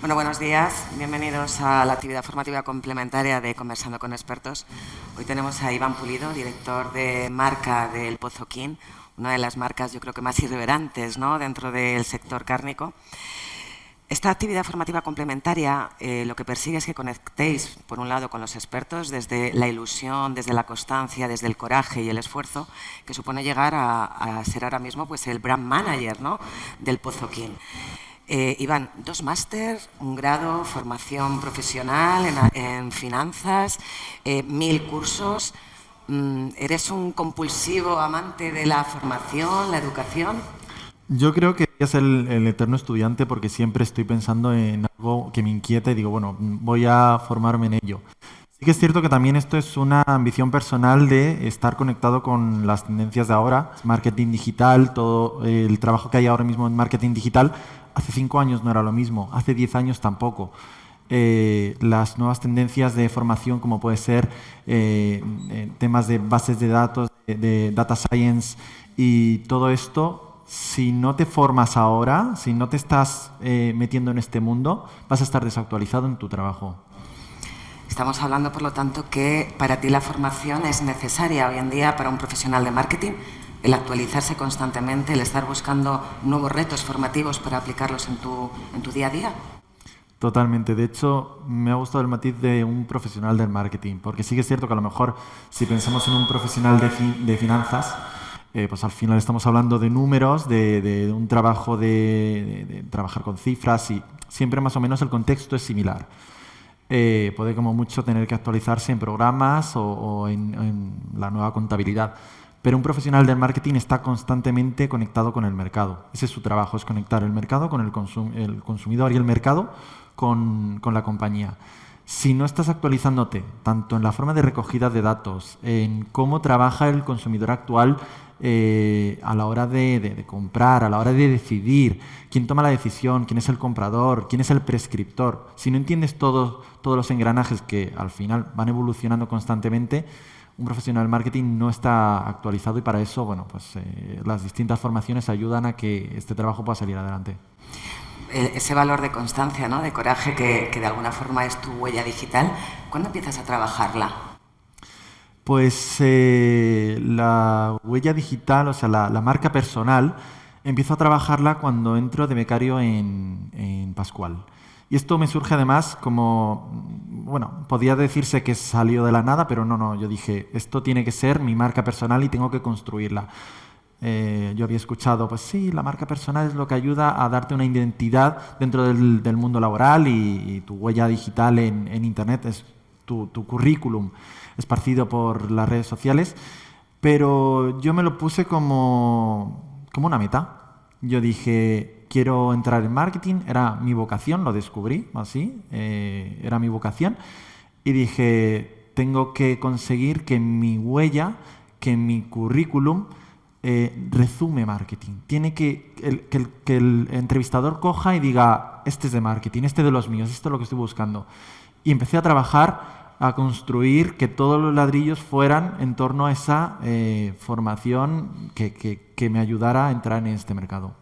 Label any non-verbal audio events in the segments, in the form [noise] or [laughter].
Bueno, buenos días. Bienvenidos a la actividad formativa complementaria de Conversando con Expertos. Hoy tenemos a Iván Pulido, director de marca del Pozoquín, una de las marcas yo creo que más irreverantes ¿no? dentro del sector cárnico. Esta actividad formativa complementaria eh, lo que persigue es que conectéis, por un lado, con los expertos desde la ilusión, desde la constancia, desde el coraje y el esfuerzo que supone llegar a, a ser ahora mismo pues, el brand manager ¿no? del Pozoquín. Eh, Iván, dos máster, un grado, formación profesional en, finanzas, eh, mil cursos. Mm, ¿Eres un compulsivo amante de la formación, la educación? Yo creo que es el, el, eterno estudiante porque siempre estoy pensando en algo que me inquieta y digo, bueno, voy a formarme en ello. Sí que es cierto que también esto es una ambición personal de estar conectado con las tendencias de ahora, marketing digital, todo el trabajo que hay ahora mismo en marketing digital, Hace cinco años no era lo mismo, hace diez años tampoco. Eh, las nuevas tendencias de formación, como puede ser eh, eh, temas de bases de datos, de, data science y todo esto, si no te formas ahora, si no te estás metiendo en este mundo, vas a estar desactualizado en tu trabajo. Estamos hablando, por lo tanto, que para ti la formación es necesaria hoy en día para un profesional de marketing el actualizarse constantemente, el estar buscando nuevos retos formativos para aplicarlos en tu, en tu día a día? Totalmente. De hecho, me ha gustado el matiz de un profesional del marketing, porque sí que es cierto que a lo mejor si pensamos en un profesional de, de finanzas, eh, pues al final estamos hablando de números, de, un trabajo de, trabajar con cifras y siempre más o menos el contexto es similar. Eh, puede como mucho tener que actualizarse en programas o, en la nueva contabilidad. Pero un profesional del marketing está constantemente conectado con el mercado. Ese es su trabajo, es conectar el mercado con el, consumidor y el mercado con, con, la compañía. Si no estás actualizándote, tanto en la forma de recogida de datos, en cómo trabaja el consumidor actual eh, a la hora de, de, de, comprar, a la hora de decidir quién toma la decisión, quién es el comprador, quién es el prescriptor, si no entiendes todos, todos los engranajes que al final van evolucionando constantemente, un profesional del marketing no está actualizado y para eso, bueno, pues eh, las distintas formaciones ayudan a que este trabajo pueda salir adelante. Ese valor de constancia, ¿no? de coraje, que, que de alguna forma es tu huella digital, ¿cuándo empiezas a trabajarla? Pues eh, la huella digital, o sea, la, la, marca personal, empiezo a trabajarla cuando entro de becario en, en Pascual. Y esto me surge además como, bueno, podía decirse que salió de la nada, pero no, no, yo dije, esto tiene que ser mi marca personal y tengo que construirla. Eh, yo había escuchado, pues sí, la marca personal es lo que ayuda a darte una identidad dentro del, mundo laboral y, tu huella digital en, en Internet es tu, tu, currículum esparcido por las redes sociales, pero yo me lo puse como, como una meta. Yo dije, quiero entrar en marketing, era mi vocación, lo descubrí así, eh, era mi vocación, y dije, tengo que conseguir que mi huella, que mi currículum eh, resume marketing. Tiene que el, que, el, que el entrevistador coja y diga, este es de marketing, este es de los míos, esto es lo que estoy buscando. Y empecé a trabajar a construir que todos los ladrillos fueran en torno a esa eh, formación que, que, que me ayudara a entrar en este mercado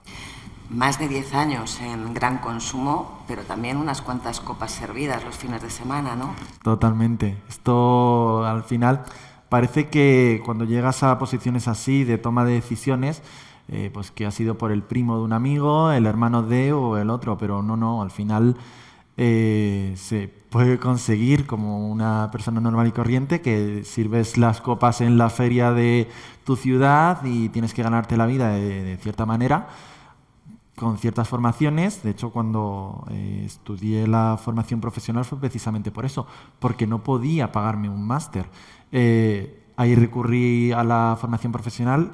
más de 10 años en gran consumo, pero también unas cuantas copas servidas los fines de semana, ¿no? Totalmente. Esto al final parece que cuando llegas a posiciones así de toma de decisiones, eh, pues que ha sido por el primo de un amigo, el hermano de o el otro, pero no, no, al final eh, se puede conseguir como una persona normal y corriente que sirves las copas en la feria de tu ciudad y tienes que ganarte la vida de, de cierta manera con ciertas formaciones. De hecho, cuando eh, estudié la formación profesional fue precisamente por eso, porque no podía pagarme un máster. Eh, ahí recurrí a la formación profesional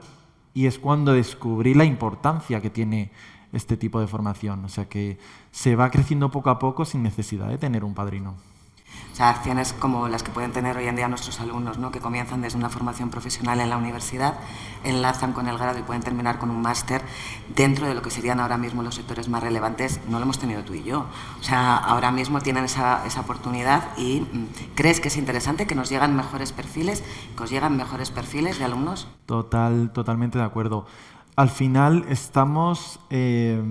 y es cuando descubrí la importancia que tiene este tipo de formación. O sea que se va creciendo poco a poco sin necesidad de tener un padrino. O sea, acciones como las que pueden tener hoy en día nuestros alumnos, ¿no? que comienzan desde una formación profesional en la universidad, enlazan con el grado y pueden terminar con un máster dentro de lo que serían ahora mismo los sectores más relevantes, no lo hemos tenido tú y yo. O sea, ahora mismo tienen esa, esa oportunidad y mm, ¿crees que es interesante que nos llegan mejores perfiles, que os llegan mejores perfiles de alumnos? Total, totalmente de acuerdo. Al final estamos... Eh,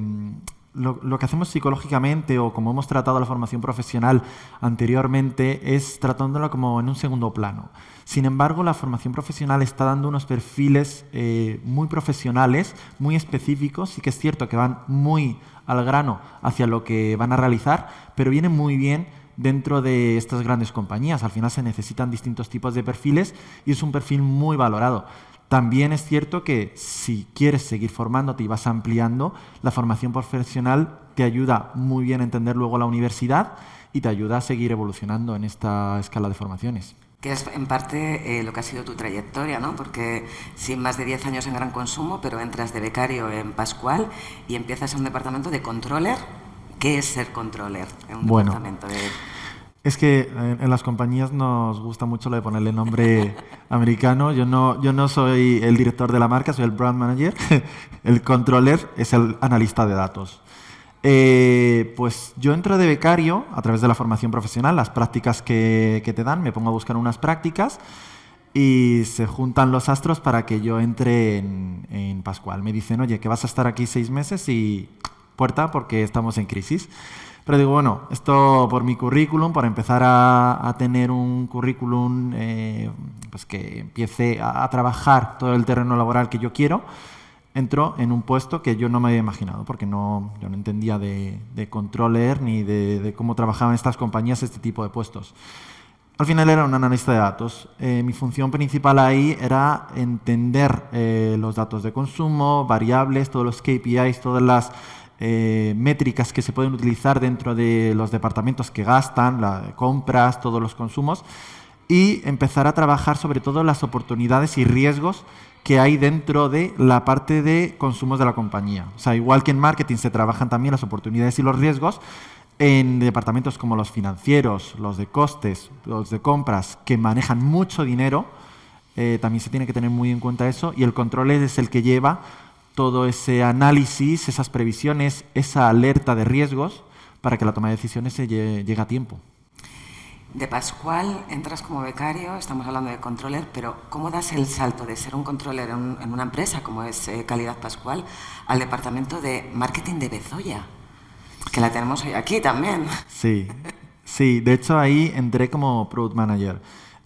lo, que hacemos psicológicamente o como hemos tratado la formación profesional anteriormente es tratándola como en un segundo plano. Sin embargo, la formación profesional está dando unos perfiles eh, muy profesionales, muy específicos, y que es cierto que van muy al grano hacia lo que van a realizar, pero vienen muy bien dentro de estas grandes compañías. Al final se necesitan distintos tipos de perfiles y es un perfil muy valorado. También es cierto que si quieres seguir formándote y vas ampliando, la formación profesional te ayuda muy bien a entender luego la universidad y te ayuda a seguir evolucionando en esta escala de formaciones. Que es en parte eh, lo que ha sido tu trayectoria, ¿no? Porque sin más de 10 años en gran consumo, pero entras de becario en Pascual y empiezas en un departamento de controller. ¿Qué es ser controller en un departamento de es que en, las compañías nos gusta mucho lo de ponerle nombre [laughs] americano. Yo no, yo no soy el director de la marca, soy el brand manager. [laughs] el controller es el analista de datos. Eh, pues yo entro de becario a través de la formación profesional, las prácticas que, te dan, me pongo a buscar unas prácticas y se juntan los astros para que yo entre en, en Pascual. Me dicen, oye, que vas a estar aquí seis meses y puerta porque estamos en crisis. Pero digo, bueno, esto por mi currículum, para empezar a, tener un currículum eh, pues que empiece a, trabajar todo el terreno laboral que yo quiero, entro en un puesto que yo no me había imaginado, porque no, yo no entendía de, controller ni de, cómo trabajaban estas compañías este tipo de puestos. Al final era un analista de datos. Eh, mi función principal ahí era entender eh, los datos de consumo, variables, todos los KPIs, todas las eh, métricas que se pueden utilizar dentro de los departamentos que gastan, las compras, todos los consumos, y empezar a trabajar sobre todo las oportunidades y riesgos que hay dentro de la parte de consumos de la compañía. O sea, igual que en marketing se trabajan también las oportunidades y los riesgos, en departamentos como los financieros, los de costes, los de compras, que manejan mucho dinero, eh, también se tiene que tener muy en cuenta eso, y el control es el que lleva todo ese análisis, esas previsiones, esa alerta de riesgos para que la toma de decisiones se llegue, a tiempo. De Pascual entras como becario, estamos hablando de controller, pero ¿cómo das el salto de ser un controller en, una empresa como es eh, Calidad Pascual al departamento de marketing de Bezoya? Que la tenemos hoy aquí también. Sí, sí, de hecho ahí entré como product manager.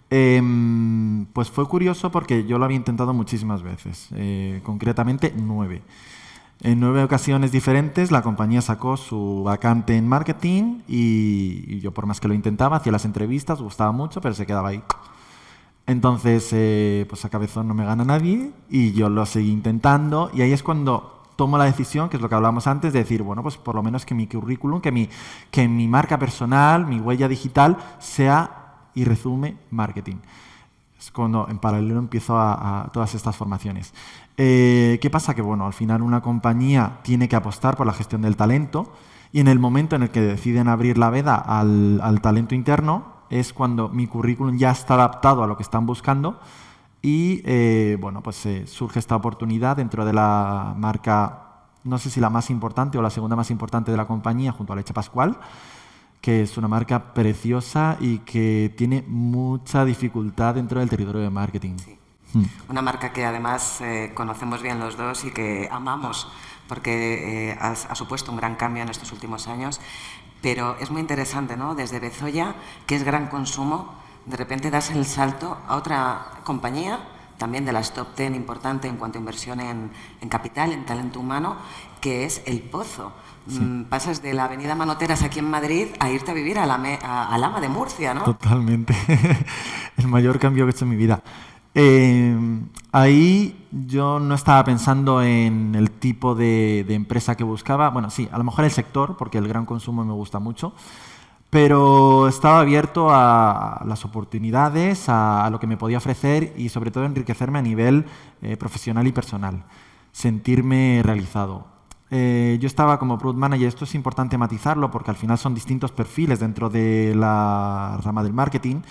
Em, pues fue curioso porque yo lo había intentado muchísimas veces, eh, concretamente nueve. En nueve ocasiones diferentes la compañía sacó su vacante en marketing y, yo por más que lo intentaba, hacía las entrevistas, gustaba mucho, pero se quedaba ahí. Entonces, eh, pues a cabezón no me gana nadie y yo lo seguí intentando y ahí es cuando tomo la decisión, que es lo que hablábamos antes, de decir, bueno, pues por lo menos que mi currículum, que mi, que mi marca personal, mi huella digital sea y resume marketing. Es cuando en paralelo empiezo a, todas estas formaciones. Eh, ¿Qué pasa? Que bueno, al final una compañía tiene que apostar por la gestión del talento y en el momento en el que deciden abrir la veda al, talento interno es cuando mi currículum ya está adaptado a lo que están buscando y eh, bueno, pues eh, surge esta oportunidad dentro de la marca, no sé si la más importante o la segunda más importante de la compañía junto a Leche Pascual, que es una marca preciosa y que tiene mucha dificultad dentro del territorio de marketing. Hmm. Una marca que además eh, conocemos bien los dos y que amamos porque eh, ha, supuesto un gran cambio en estos últimos años. Pero es muy interesante, ¿no? Desde Bezoya, que es gran consumo, de repente das el salto a otra compañía, también de las top 10 importante en cuanto a inversión en, en capital, en talento humano, que es El Pozo. Mm, pasas de la avenida Manoteras aquí en Madrid a irte a vivir a la, a, Lama de Murcia, ¿no? Totalmente. [laughs] el mayor cambio que he hecho en mi vida. Eh, ahí yo no estaba pensando en el tipo de, empresa que buscaba. Bueno, sí, a lo mejor el sector, porque el gran consumo me gusta mucho. Pero estaba abierto a las oportunidades, a, lo que me podía ofrecer y sobre todo enriquecerme a nivel eh, profesional y personal. Sentirme realizado. Eh, yo estaba como product manager, esto es importante matizarlo porque al final son distintos perfiles dentro de la rama del marketing.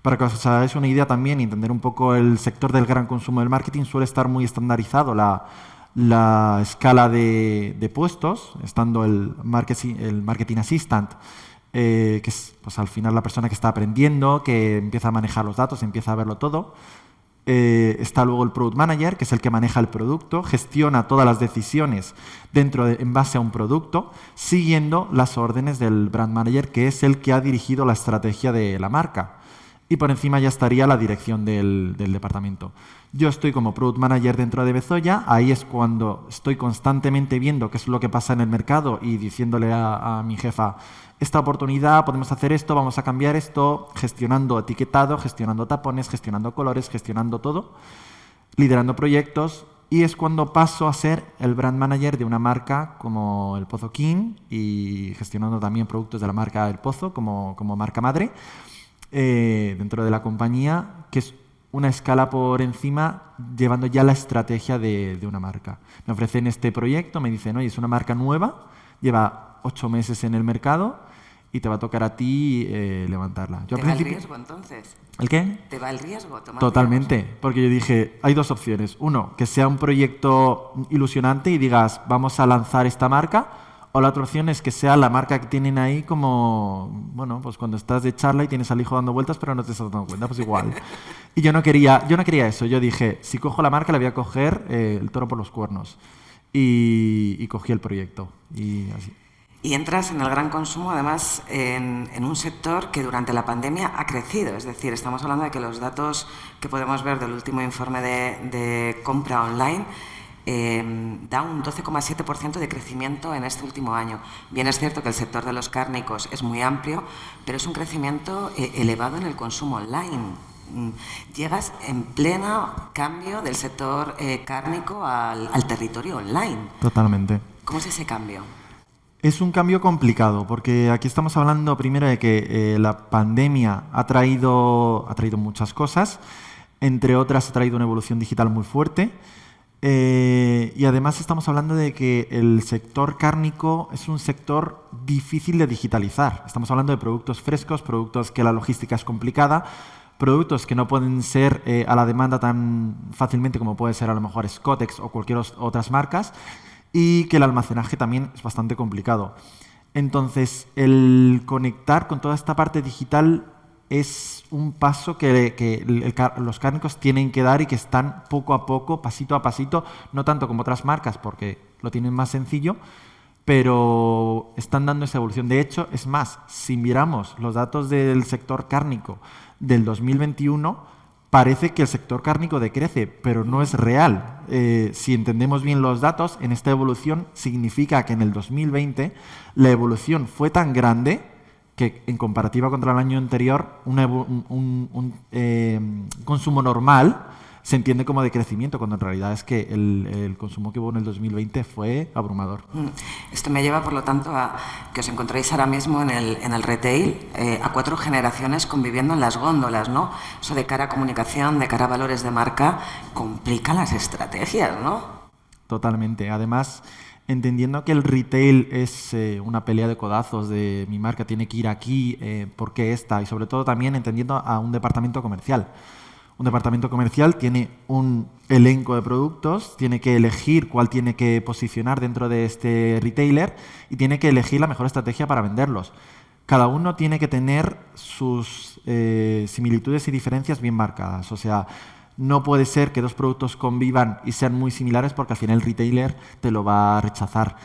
Para que os hagáis una idea también y entender un poco el sector del gran consumo del marketing, suele estar muy estandarizado la, la escala de, de, puestos, estando el marketing, el marketing assistant, eh, que es pues, al final la persona que está aprendiendo, que empieza a manejar los datos, empieza a verlo todo. eh, está luego el Product Manager, que es el que maneja el producto, gestiona todas las decisiones dentro de, en base a un producto, siguiendo las órdenes del Brand Manager, que es el que ha dirigido la estrategia de la marca. Y por encima ya estaría la dirección del, departamento. Yo estoy como Product Manager dentro de Bezoya, ahí es cuando estoy constantemente viendo qué es lo que pasa en el mercado y diciéndole a mi jefa, esta oportunidad, podemos hacer esto, vamos a cambiar esto, gestionando etiquetado, gestionando tapones, gestionando colores, gestionando todo, liderando proyectos y es cuando paso a ser el brand manager de una marca como el Pozo King y gestionando también productos de la marca El Pozo como, como marca madre eh, dentro de la compañía, que es una escala por encima llevando ya la estrategia de, de una marca. Me ofrecen este proyecto, me dicen, oye, es una marca nueva, lleva ocho meses en el mercado, y te va a tocar a ti eh, levantarla. Yo ¿Te va el riesgo entonces? ¿El qué? ¿Te va el riesgo? Totalmente, porque yo dije, hay dos opciones. Uno, que sea un proyecto ilusionante y digas, vamos a lanzar esta marca, o la otra opción es que sea la marca que tienen ahí como, bueno, pues cuando estás de charla y tienes al hijo dando vueltas pero no te estás dando cuenta, pues igual. [laughs] y yo no quería, yo no quería eso, yo dije, si cojo la marca le voy a coger eh, el toro por los cuernos. Y, y cogí el proyecto. Y así. Y entras en el gran consumo, además, en, un sector que durante la pandemia ha crecido. Es decir, estamos hablando de que los datos que podemos ver del último informe de, compra online eh, da un 12,7% de crecimiento en este último año. Bien es cierto que el sector de los cárnicos es muy amplio, pero es un crecimiento eh, elevado en el consumo online. Mm, llegas en pleno cambio del sector eh, cárnico al, al territorio online. Totalmente. ¿Cómo es ese cambio? Es un cambio complicado, porque aquí estamos hablando primero de que eh, la pandemia ha traído, ha traído muchas cosas, entre otras ha traído una evolución digital muy fuerte, eh, y además estamos hablando de que el sector cárnico es un sector difícil de digitalizar. Estamos hablando de productos frescos, productos que la logística es complicada, productos que no pueden ser eh, a la demanda tan fácilmente como puede ser a lo mejor Scotex o cualquier otras marcas, y que el almacenaje también es bastante complicado. Entonces, el conectar con toda esta parte digital es un paso que, los cárnicos tienen que dar y que están poco a poco, pasito a pasito, no tanto como otras marcas porque lo tienen más sencillo, pero están dando esa evolución. De hecho, es más, si miramos los datos del sector cárnico del 2021, parece que el sector cárnico decrece, pero no es real. Eh, si entendemos bien los datos, en esta evolución significa que en el 2020 la evolución fue tan grande que en comparativa contra el año anterior un, eh, consumo normal se entiende como de crecimiento, cuando en realidad es que el, consumo que hubo en el 2020 fue abrumador. Mm. Esto me lleva, por lo tanto, a que os encontréis ahora mismo en el, en el retail eh, a cuatro generaciones conviviendo en las góndolas, ¿no? Eso de cara a comunicación, de cara a valores de marca, complica las estrategias, ¿no? Totalmente. Además, entendiendo que el retail es eh, una pelea de codazos de mi marca tiene que ir aquí, eh, ¿por qué esta? Y sobre todo también entendiendo a un departamento comercial un departamento comercial tiene un elenco de productos, tiene que elegir cuál tiene que posicionar dentro de este retailer y tiene que elegir la mejor estrategia para venderlos. Cada uno tiene que tener sus eh, similitudes y diferencias bien marcadas. O sea, no puede ser que dos productos convivan y sean muy similares porque al final el retailer te lo va a rechazar.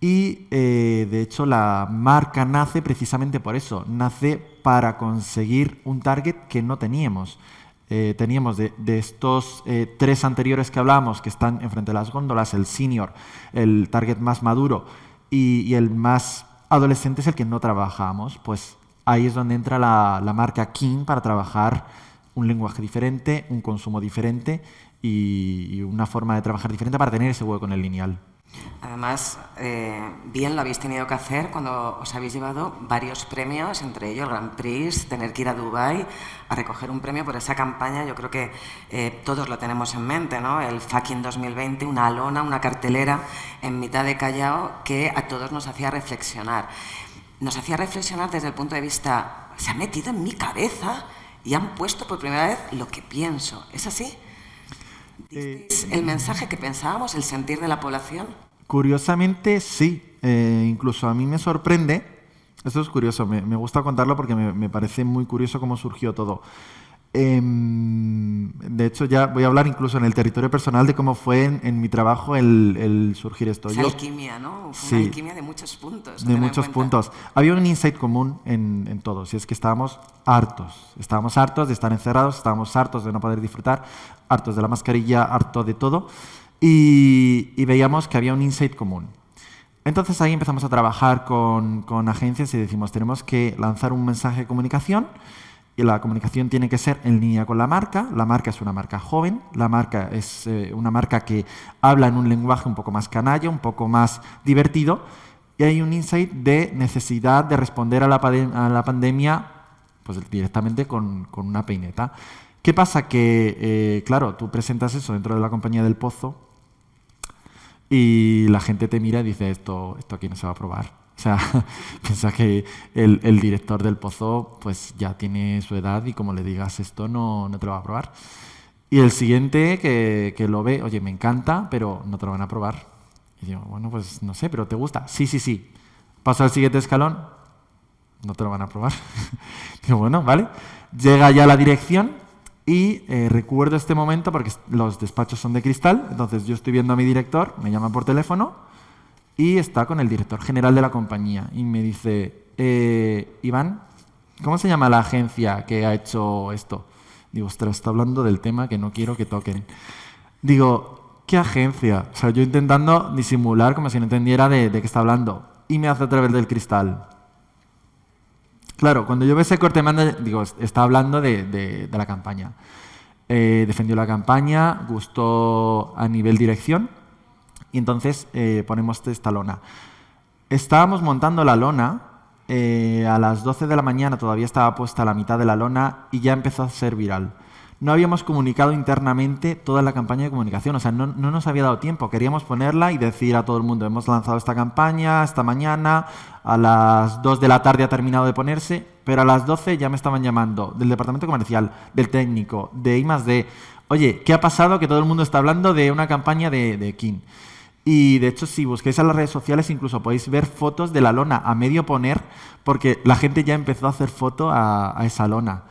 Y eh, de hecho la marca nace precisamente por eso, nace para conseguir un target que no teníamos. Eh, teníamos de, estos eh, tres anteriores que hablábamos, que están enfrente de las góndolas, el senior, el target más maduro y, el más adolescente es el que no trabajamos, pues ahí es donde entra la, la marca King para trabajar un lenguaje diferente, un consumo diferente y una forma de trabajar diferente para tener ese hueco en el lineal. Además, eh, bien lo habéis tenido que hacer cuando os habéis llevado varios premios, entre ellos el Grand Prix, tener que ir a Dubai a recoger un premio por esa campaña. Yo creo que eh, todos lo tenemos en mente, ¿no? El fucking 2020, una lona, una cartelera en mitad de Callao que a todos nos hacía reflexionar. Nos hacía reflexionar desde el punto de vista, se ha metido en mi cabeza y han puesto por primera vez lo que pienso. ¿Es así? Eh, el mensaje que pensábamos, el sentir de la población? Curiosamente, sí. Eh, incluso a mí me sorprende, esto es curioso, me, gusta contarlo porque me, parece muy curioso cómo surgió todo. Em, de hecho, ya voy a hablar incluso en el territorio personal de cómo fue en, mi trabajo el, surgir esto. Es alquimia, ¿no? Fue una alquimia de muchos puntos. De muchos puntos. Había un insight común en, en, todos, y es que estábamos hartos. Estábamos hartos de estar encerrados, estábamos hartos de no poder disfrutar, hartos de la mascarilla, hartos de todo, y, y veíamos que había un insight común. Entonces ahí empezamos a trabajar con, con agencias y decimos, tenemos que lanzar un mensaje de comunicación y la comunicación tiene que ser en línea con la marca. La marca es una marca joven, la marca es eh, una marca que habla en un lenguaje un poco más canalla, un poco más divertido, y hay un insight de necesidad de responder a la, a la pandemia pues, directamente con, una peineta. ¿Qué pasa? Que, eh, claro, tú presentas eso dentro de la compañía del pozo y la gente te mira y dice, esto aquí no se va a probar. O sea, [laughs] piensa que el, el, director del pozo pues ya tiene su edad y como le digas esto no, no te lo va a probar. Y el siguiente que, que, lo ve, oye, me encanta, pero no te lo van a probar. Y digo, bueno, pues no sé, pero ¿te gusta? Sí, sí, sí. Pasa al siguiente escalón, no te lo van a probar. [laughs] digo, bueno, vale. Llega ya la dirección y eh, recuerdo este momento porque los despachos son de cristal, entonces yo estoy viendo a mi director, me llama por teléfono y está con el director general de la compañía y me dice, eh, Iván, ¿cómo se llama la agencia que ha hecho esto? Digo, ostras, está hablando del tema que no quiero que toquen. Digo, ¿qué agencia? O sea, yo intentando disimular como si no entendiera de, qué está hablando. Y me hace a través del cristal. Claro, cuando yo veo ese corte manda, digo, está hablando de, la campaña. Eh, defendió la campaña, gustó a nivel dirección y entonces eh, ponemos esta lona. Estábamos montando la lona, eh, a las 12 de la mañana todavía estaba puesta la mitad de la lona y ya empezó a ser viral. No habíamos comunicado internamente toda la campaña de comunicación, o sea, no, no, nos había dado tiempo. Queríamos ponerla y decir a todo el mundo, hemos lanzado esta campaña esta mañana, a las 2 de la tarde ha terminado de ponerse, pero a las 12 ya me estaban llamando del departamento comercial, del técnico, de I +D. Oye, ¿qué ha pasado? Que todo el mundo está hablando de una campaña de, de King. Y de hecho, si busquéis en las redes sociales, incluso podéis ver fotos de la lona a medio poner, porque la gente ya empezó a hacer foto a, esa lona.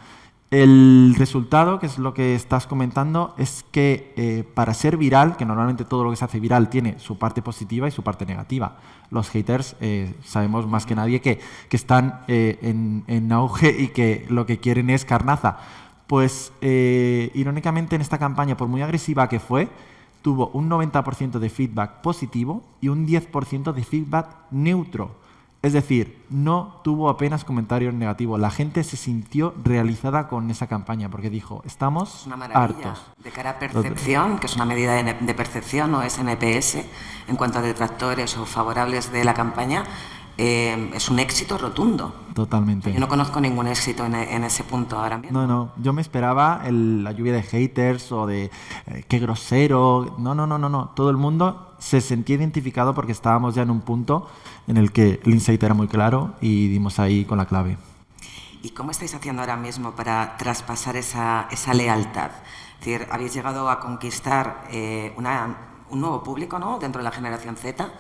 El resultado, que es lo que estás comentando, es que eh, para ser viral, que normalmente todo lo que se hace viral tiene su parte positiva y su parte negativa. Los haters eh, sabemos más que nadie que, que están eh, en, en, auge y que lo que quieren es carnaza. Pues irónicamente en esta campaña, por muy agresiva que fue, tuvo un 90% de feedback positivo y un 10% de feedback neutro. Es decir, no tuvo apenas comentarios negativos. La gente se sintió realizada con esa campaña porque dijo, estamos una maravilla. De cara a percepción, que es una medida de percepción, no es NPS, en cuanto a detractores o favorables de la campaña, eh, es un éxito rotundo. Totalmente. Yo no conozco ningún éxito en, ese punto ahora mismo. No, no, yo me esperaba la lluvia de haters o de eh, qué grosero. No, no, no, no, no. Todo el mundo se sentía identificado porque estábamos ya en un punto en el que el insight era muy claro y dimos ahí con la clave. ¿Y cómo estáis haciendo ahora mismo para traspasar esa, esa lealtad? Es decir, habéis llegado a conquistar eh, una, un nuevo público ¿no? dentro de la generación Z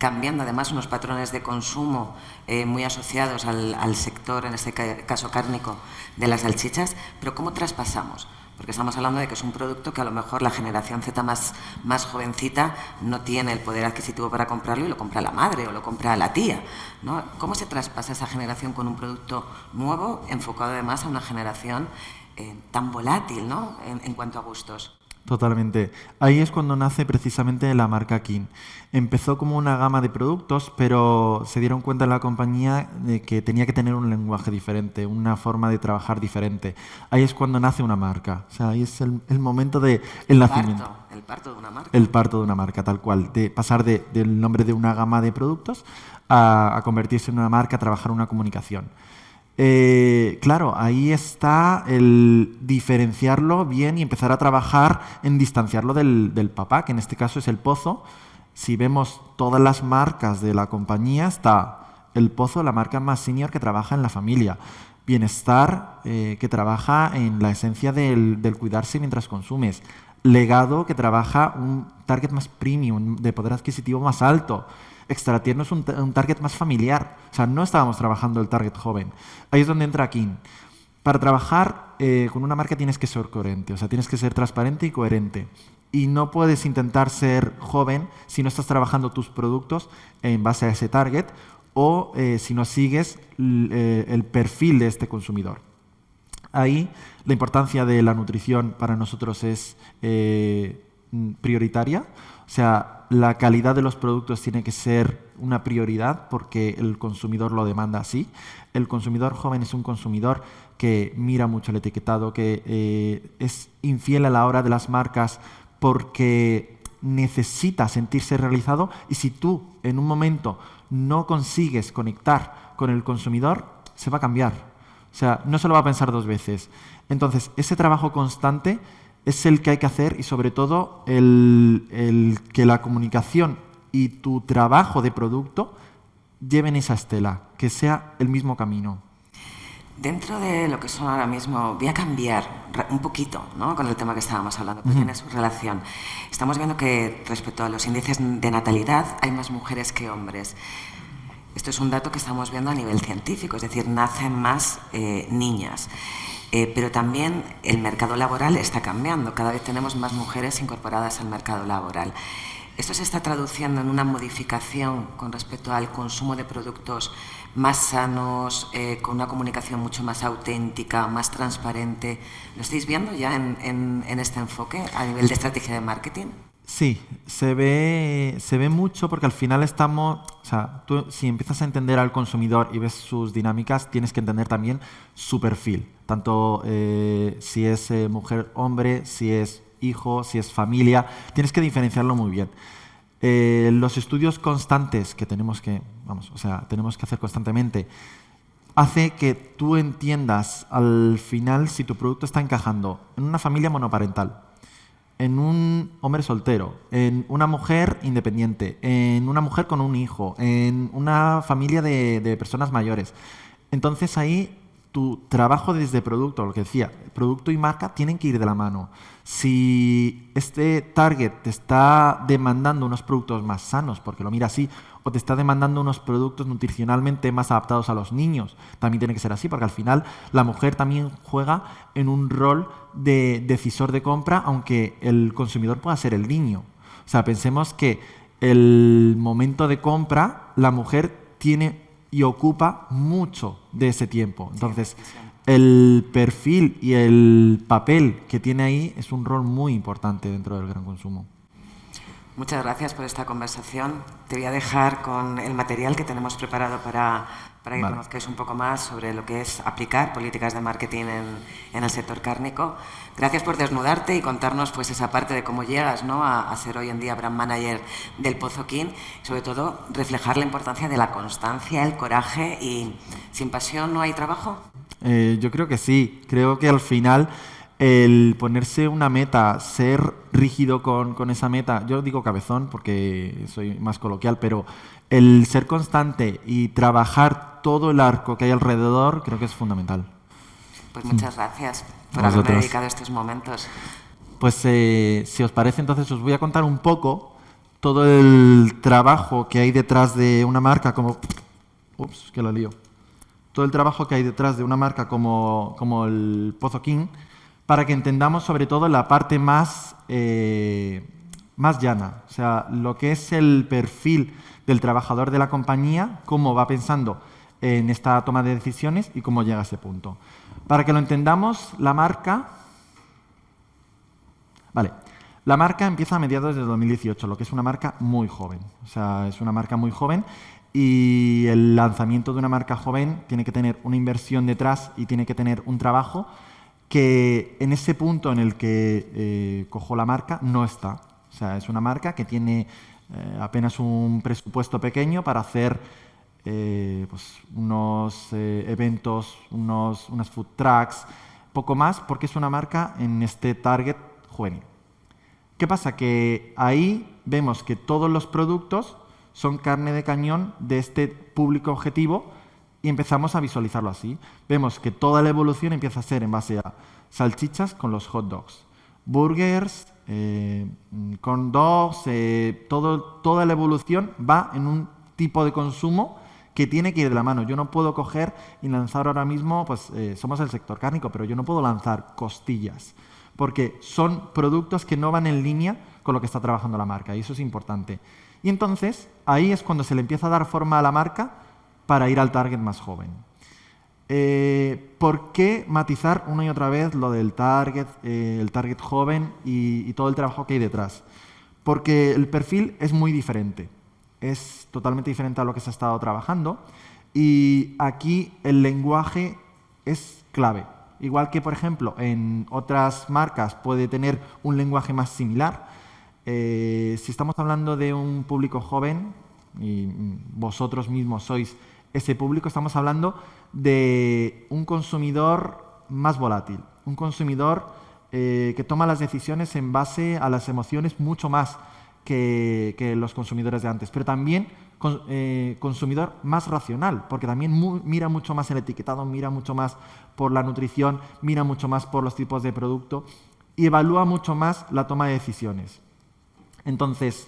cambiando además unos patrones de consumo eh, muy asociados al, sector, en este caso cárnico, de las salchichas, pero ¿cómo traspasamos? Porque estamos hablando de que es un producto que a lo mejor la generación Z más, más jovencita no tiene el poder adquisitivo para comprarlo y lo compra la madre o lo compra la tía. ¿no? ¿Cómo se traspasa esa generación con un producto nuevo, enfocado además a una generación eh, tan volátil ¿no? en cuanto a gustos? Totalmente. Ahí es cuando nace precisamente la marca King. Empezó como una gama de productos, pero se dieron cuenta en la compañía de que tenía que tener un lenguaje diferente, una forma de trabajar diferente. Ahí es cuando nace una marca. O sea, ahí es el, momento del el nacimiento. Parto, el parto de una marca. El parto de una marca, tal cual. De pasar del nombre de una gama de productos a, a convertirse en una marca, a trabajar una comunicación. Eh, claro, ahí está el diferenciarlo bien y empezar a trabajar en distanciarlo del, papá, que en este caso es el pozo. Si vemos todas las marcas de la compañía, está el pozo, la marca más senior que trabaja en la familia. Bienestar, eh, que trabaja en la esencia del, del cuidarse mientras consumes. Legado, que trabaja un target más premium, de poder adquisitivo más alto. Extra Tierno es un, target más familiar. O sea, no estábamos trabajando el target joven. Ahí es donde entra King. Para trabajar eh, con una marca tienes que ser coherente, o sea, tienes que ser transparente y coherente. Y no puedes intentar ser joven si no estás trabajando tus productos en base a ese target o eh, si no sigues eh, el perfil de este consumidor. Ahí la importancia de la nutrición para nosotros es prioritaria. O sea, la calidad de los productos tiene que ser una prioridad porque el consumidor lo demanda así. El consumidor joven es un consumidor que mira mucho el etiquetado, que eh, es infiel a la hora de las marcas porque necesita sentirse realizado y si tú en un momento no consigues conectar con el consumidor, se va a cambiar. O sea, no se lo va a pensar dos veces. Entonces, ese trabajo constante es el que hay que hacer y sobre todo el, que la comunicación y tu trabajo de producto lleven esa estela, que sea el mismo camino. Dentro de lo que son ahora mismo, voy a cambiar un poquito ¿no? con el tema que estábamos hablando, porque tiene su relación. Estamos viendo que respecto a los índices de natalidad hay más mujeres que hombres. Esto es un dato que estamos viendo a nivel científico, es decir, nacen más eh, niñas. Eh, pero también el mercado laboral está cambiando, cada vez tenemos más mujeres incorporadas al mercado laboral. ¿Esto se está traduciendo en una modificación con respecto al consumo de productos más sanos, eh, con una comunicación mucho más auténtica, más transparente? ¿Lo estáis viendo ya en este enfoque a nivel de estrategia de marketing? Sí, se ve, se ve mucho porque al final estamos, o sea, si empiezas a entender al consumidor y ves sus dinámicas, tienes que entender también su perfil, tanto eh, si es eh, mujer, hombre, si es hijo, si es familia, tienes que diferenciarlo muy bien. Eh, los estudios constantes que tenemos que, vamos, o sea, tenemos que hacer constantemente, hace que tú entiendas al final si tu producto está encajando en una familia monoparental, en un hombre soltero, en una mujer independiente, en una mujer con un hijo, en una familia de, personas mayores. Entonces ahí tu trabajo desde producto, lo que decía, producto y marca tienen que ir de la mano. Si este target te está demandando unos productos más sanos, porque lo mira así, o te está demandando unos productos nutricionalmente más adaptados a los niños. También tiene que ser así, porque al final la mujer también juega en un rol de decisor de compra, aunque el consumidor pueda ser el niño. O sea, pensemos que el momento de compra, la mujer tiene y ocupa mucho de ese tiempo. Entonces, el perfil y el papel que tiene ahí es un rol muy importante dentro del gran consumo. Muchas gracias por esta conversación. Te voy a dejar con el material que tenemos preparado para, para que conozcáis un poco más sobre lo que es aplicar políticas de marketing en, el sector cárnico. Gracias por desnudarte y contarnos pues, esa parte de cómo llegas ¿no? a, ser hoy en día brand manager del Pozo King. Sobre todo, reflejar la importancia de la constancia, el coraje y sin pasión no hay trabajo. Eh, yo creo que sí. Creo que al final el ponerse una meta, ser rígido con, esa meta, yo digo cabezón porque soy más coloquial, pero el ser constante y trabajar todo el arco que hay alrededor creo que es fundamental. Pues muchas gracias por haberme dedicado estos momentos. Pues eh, si os parece, entonces os voy a contar un poco todo el trabajo que hay detrás de una marca como... Ups, que la lío. Todo el trabajo que hay detrás de una marca como, como el Pozo King para que entendamos sobre todo la parte más, eh, más llana, o sea, lo que es el perfil del trabajador de la compañía, cómo va pensando en esta toma de decisiones y cómo llega a ese punto. Para que lo entendamos, la marca... Vale, la marca empieza a mediados de 2018, lo que es una marca muy joven. O sea, es una marca muy joven y el lanzamiento de una marca joven tiene que tener una inversión detrás y tiene que tener un trabajo que en ese punto en el que eh, cojo la marca no está. O sea, es una marca que tiene eh, apenas un presupuesto pequeño para hacer eh, pues, unos eventos, unos, unas food trucks, poco más, porque es una marca en este target juvenil. ¿Qué pasa? Que ahí vemos que todos los productos son carne de cañón de este público objetivo y empezamos a visualizarlo así. Vemos que toda la evolución empieza a ser en base a salchichas con los hot dogs, burgers, eh, con dogs, eh, toda la evolución va en un tipo de consumo que tiene que ir de la mano. Yo no puedo coger y lanzar ahora mismo, pues eh, somos el sector cárnico, pero yo no puedo lanzar costillas, porque son productos que no van en línea con lo que está trabajando la marca, y eso es importante. Y entonces, ahí es cuando se le empieza a dar forma a la marca para ir al target más joven. Eh, ¿Por qué matizar una y otra vez lo del target, eh, el target joven y, todo el trabajo que hay detrás? Porque el perfil es muy diferente, es totalmente diferente a lo que se ha estado trabajando y aquí el lenguaje es clave. Igual que, por ejemplo, en otras marcas puede tener un lenguaje más similar, eh, si estamos hablando de un público joven, y vosotros mismos sois ese público, estamos hablando de un consumidor más volátil, un consumidor eh, que toma las decisiones en base a las emociones mucho más que, los consumidores de antes, pero también eh, consumidor más racional, porque también mira mucho más el etiquetado, mira mucho más por la nutrición, mira mucho más por los tipos de producto y evalúa mucho más la toma de decisiones. Entonces,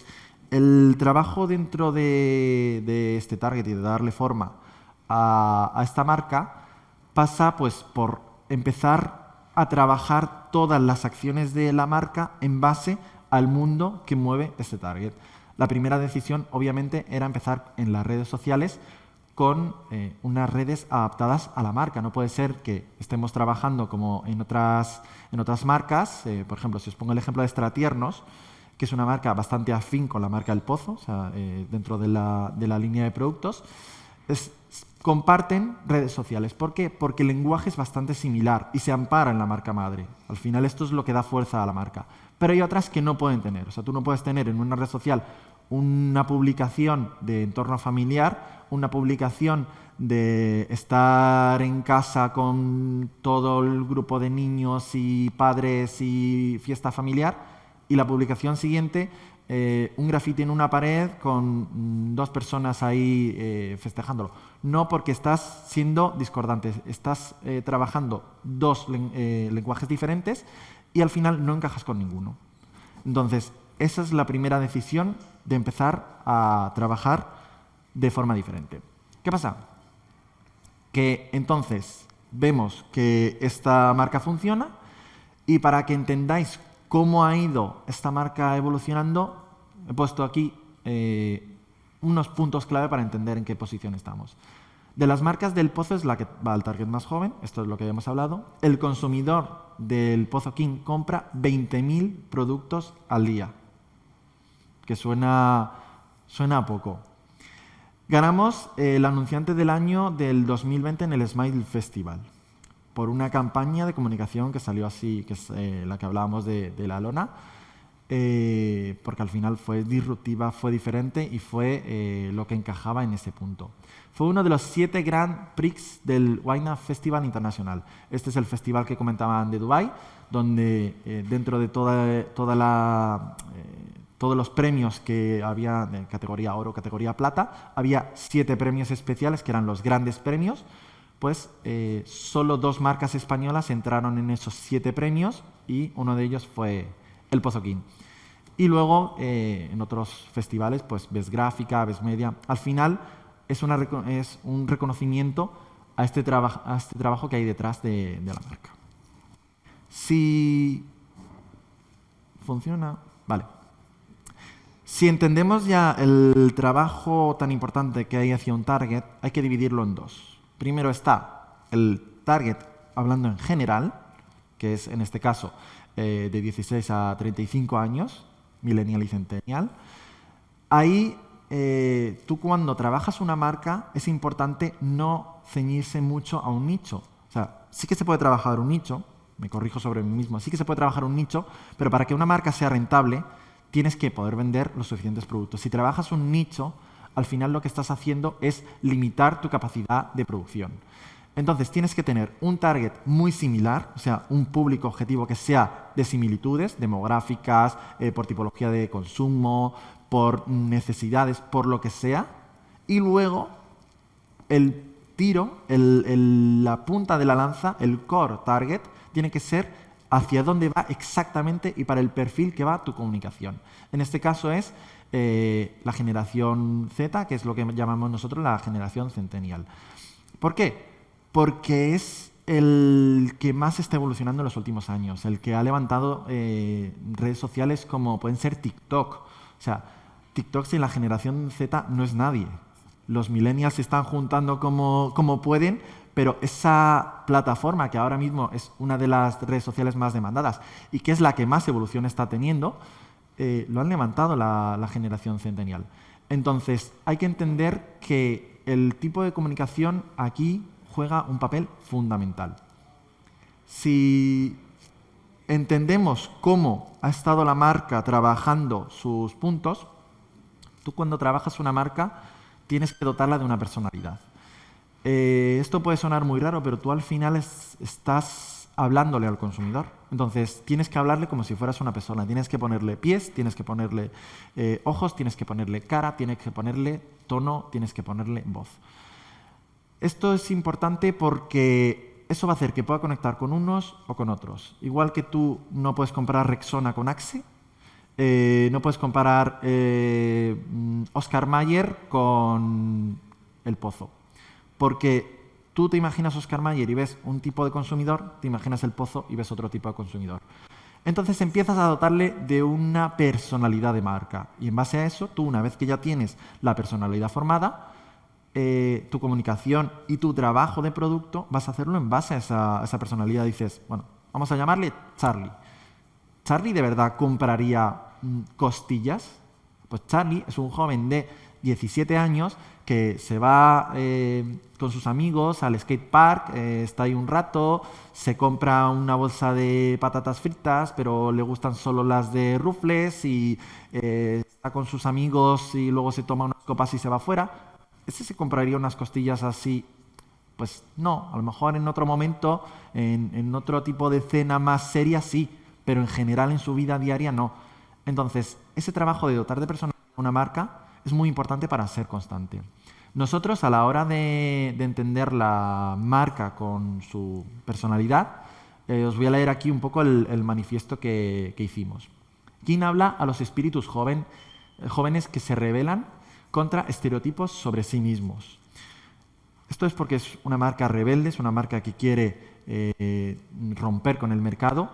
el trabajo dentro de, este target y de darle forma a, esta marca pasa pues por empezar a trabajar todas las acciones de la marca en base al mundo que mueve este target. La primera decisión, obviamente, era empezar en las redes sociales con eh, unas redes adaptadas a la marca. No puede ser que estemos trabajando como en otras, en otras marcas. Eh, por ejemplo, si os pongo el ejemplo de Estratiernos, que es una marca bastante afín con la marca El Pozo, eh, dentro de la, de la, línea de productos, comparten redes sociales. ¿Por qué? Porque el lenguaje es bastante similar y se ampara en la marca madre. Al final esto es lo que da fuerza a la marca. Pero hay otras que no pueden tener. O sea, tú no puedes tener en una red social una publicación de entorno familiar, una publicación de estar en casa con todo el grupo de niños y padres y fiesta familiar, y la publicación siguiente, eh, un grafiti en una pared con mm, dos personas ahí eh, festejándolo. No porque estás siendo discordante, estás eh, trabajando dos lenguajes diferentes y al final no encajas con ninguno. Entonces, esa es la primera decisión de empezar a trabajar de forma diferente. ¿Qué pasa? Que entonces vemos que esta marca funciona y para que entendáis cómo ha ido esta marca evolucionando, he puesto aquí eh, unos puntos clave para entender en qué posición estamos. De las marcas del Pozo es la que va al target más joven, esto es lo que hemos hablado. El consumidor del Pozo King compra 20.000 productos al día, que suena, suena poco. Ganamos el anunciante del año del 2020 en el Smile Festival por una campaña de comunicación que salió así, que es eh, la que hablábamos de, la lona, eh, porque al final fue disruptiva, fue diferente y fue eh, lo que encajaba en ese punto. Fue uno de los siete Grand Prix del Wine Festival Internacional. Este es el festival que comentaban de Dubai, donde dentro de toda, toda la, todos los premios que había de categoría oro, categoría plata, había siete premios especiales que eran los grandes premios, pues solo dos marcas españolas entraron en esos siete premios y uno de ellos fue el Pozoquín. Y luego eh, en otros festivales, pues ves gráfica, ves media. Al final es, es un reconocimiento a este, a este, trabajo que hay detrás de, de la marca. Si funciona, vale. Si entendemos ya el trabajo tan importante que hay hacia un target, hay que dividirlo en dos. Primero está el target hablando en general, que es en este caso eh, de 16 a 35 años, millennial y centennial. Ahí eh, tú cuando trabajas una marca es importante no ceñirse mucho a un nicho. O sea, sí que se puede trabajar un nicho, me corrijo sobre mí mismo, sí que se puede trabajar un nicho, pero para que una marca sea rentable tienes que poder vender los suficientes productos. Si trabajas un nicho, al final lo que estás haciendo es limitar tu capacidad de producción. Entonces tienes que tener un target muy similar, o sea, un público objetivo que sea de similitudes demográficas, eh, por tipología de consumo, por necesidades, por lo que sea, y luego el tiro, la punta de la lanza, el core target, tiene que ser hacia dónde va exactamente y para el perfil que va tu comunicación. En este caso es eh, la generación Z, que es lo que llamamos nosotros la generación centennial. ¿Por qué? Porque es el que más está evolucionando en los últimos años, el que ha levantado eh, redes sociales como pueden ser TikTok. O sea, TikTok sin la generación Z no es nadie. Los millennials se están juntando como, como pueden, pero esa plataforma que ahora mismo es una de las redes sociales más demandadas y que es la que más evolución está teniendo, eh, lo han levantado la, generación centennial. Entonces, hay que entender que el tipo de comunicación aquí juega un papel fundamental. Si entendemos cómo ha estado la marca trabajando sus puntos, tú cuando trabajas una marca tienes que dotarla de una personalidad. Eh, esto puede sonar muy raro, pero tú al final estás hablándole al consumidor. Entonces, tienes que hablarle como si fueras una persona. Tienes que ponerle pies, tienes que ponerle eh, ojos, tienes que ponerle cara, tienes que ponerle tono, tienes que ponerle voz. Esto es importante porque eso va a hacer que pueda conectar con unos o con otros. Igual que tú no puedes comparar Rexona con Axe, eh, no puedes comparar Oscar Mayer con El Pozo. Porque tú te imaginas Oscar Mayer y ves un tipo de consumidor, te imaginas el pozo y ves otro tipo de consumidor. Entonces empiezas a dotarle de una personalidad de marca. Y en base a eso, tú una vez que ya tienes la personalidad formada, eh, tu comunicación y tu trabajo de producto vas a hacerlo en base a esa, a esa personalidad. Dices, bueno, vamos a llamarle Charlie. ¿Charlie de verdad compraría mm, costillas? Pues Charlie es un joven de 17 años que se va eh, con sus amigos al skate park, eh, está ahí un rato, se compra una bolsa de patatas fritas, pero le gustan solo las de rufles y eh, está con sus amigos y luego se toma unas copas y se va fuera. ¿Ese se compraría unas costillas así? Pues no, a lo mejor en otro momento, en, otro tipo de cena más seria sí, pero en general en su vida diaria no. Entonces, ese trabajo de dotar de personas una marca es muy importante para ser constante. Nosotros a la hora de, entender la marca con su personalidad, eh, os voy a leer aquí un poco el, manifiesto que, hicimos. King habla a los espíritus eh, jóvenes que se rebelan contra estereotipos sobre sí mismos. Esto es porque es una marca rebelde, es una marca que quiere eh, romper con el mercado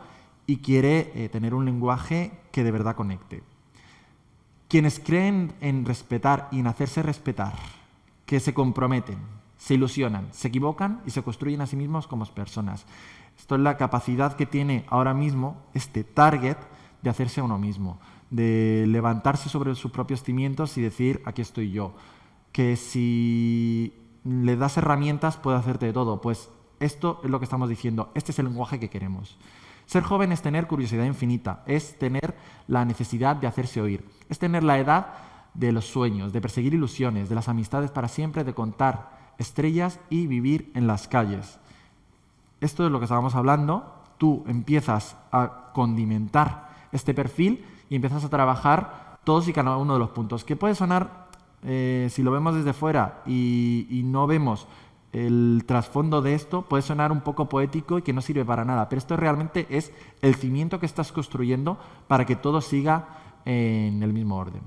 y quiere tener un lenguaje que de verdad conecte. Quienes creen en respetar y en hacerse respetar, que se comprometen, se ilusionan, se equivocan y se construyen a sí mismos como personas. Esto es la capacidad que tiene ahora mismo este target de hacerse a uno mismo, de levantarse sobre sus propios cimientos y decir, aquí estoy yo. Que si le das herramientas puede hacerte de todo. Pues esto es lo que estamos diciendo, este es el lenguaje que queremos. Ser joven es tener curiosidad infinita, es tener la necesidad de hacerse oír, es tener la edad de los sueños, de perseguir ilusiones, de las amistades para siempre, de contar estrellas y vivir en las calles. Esto es lo que estábamos hablando. Tú empiezas a condimentar este perfil y empiezas a trabajar todos y cada uno de los puntos. Que puede sonar, eh, si lo vemos desde fuera y no vemos el trasfondo de esto puede sonar un poco poético y que no sirve para nada, pero esto realmente es el cimiento que estás construyendo para que todo siga en el mismo orden.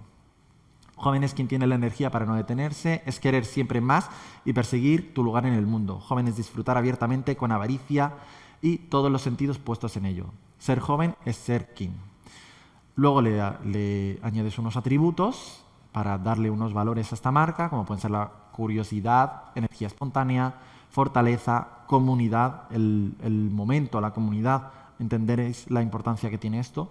Jóvenes quien tiene la energía para no detenerse, es querer siempre más y perseguir tu lugar en el mundo. Jóvenes disfrutar abiertamente con avaricia y todos los sentidos puestos en ello. Ser joven es ser king. Luego le, le añades unos atributos para darle unos valores a esta marca, como pueden ser la curiosidad, energía espontánea, fortaleza, comunidad, el, momento, la comunidad, entenderéis la importancia que tiene esto.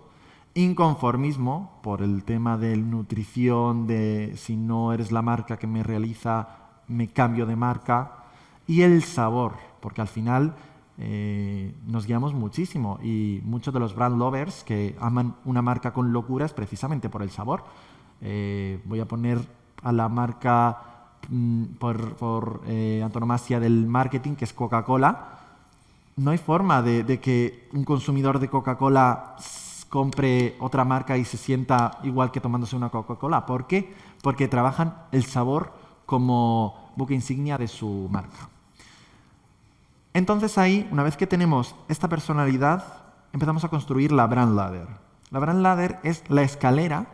Inconformismo, por el tema de nutrición, de si no eres la marca que me realiza, me cambio de marca. Y el sabor, porque al final eh, nos guiamos muchísimo y muchos de los brand lovers que aman una marca con locura es precisamente por el sabor. Eh, voy a poner a la marca Mm, por, eh, antonomasia del marketing, que es Coca-Cola, no hay forma de, que un consumidor de Coca-Cola compre otra marca y se sienta igual que tomándose una Coca-Cola. ¿Por qué? Porque trabajan el sabor como buque insignia de su marca. Entonces ahí, una vez que tenemos esta personalidad, empezamos a construir la brand ladder. La brand ladder es la escalera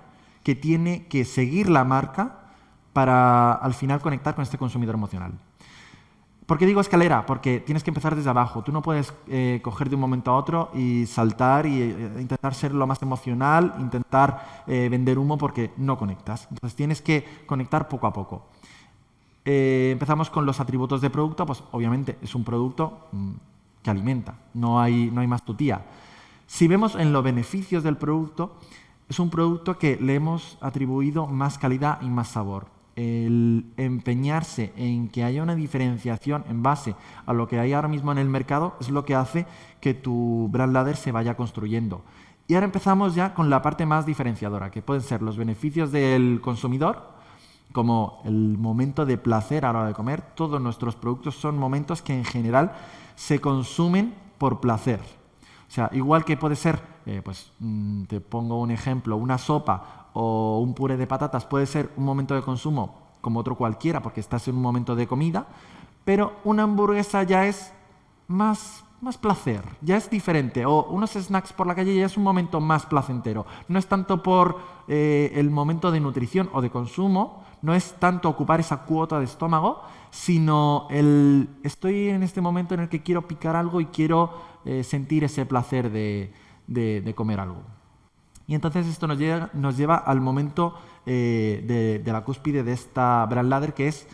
que tiene que seguir la marca para al final conectar con este consumidor emocional. ¿Por qué digo escalera? Porque tienes que empezar desde abajo. Tú no puedes eh, coger de un momento a otro y saltar y eh, intentar ser lo más emocional, intentar eh, vender humo porque no conectas. Entonces tienes que conectar poco a poco. empezamos con los atributos de producto. Pues obviamente es un producto mm, que alimenta. No hay, no hay más tutía. Si vemos en los beneficios del producto, es un producto que le hemos atribuido más calidad y más sabor el empeñarse en que haya una diferenciación en base a lo que hay ahora mismo en el mercado es lo que hace que tu brand ladder se vaya construyendo. Y ahora empezamos ya con la parte más diferenciadora, que pueden ser los beneficios del consumidor, como el momento de placer a la hora de comer. Todos nuestros productos son momentos que en general se consumen por placer. O sea, igual que puede ser, eh, pues mm, te pongo un ejemplo, una sopa o un puré de patatas puede ser un momento de consumo como otro cualquiera porque estás en un momento de comida, pero una hamburguesa ya es más, más placer, ya es diferente. O unos snacks por la calle ya es un momento más placentero. No es tanto por eh, el momento de nutrición o de consumo, no es tanto ocupar esa cuota de estómago, sino el estoy en este momento en el que quiero picar algo y quiero eh, sentir ese placer de comer algo. Y entonces esto nos lleva, al momento eh, de, la cúspide de esta brand ladder, que es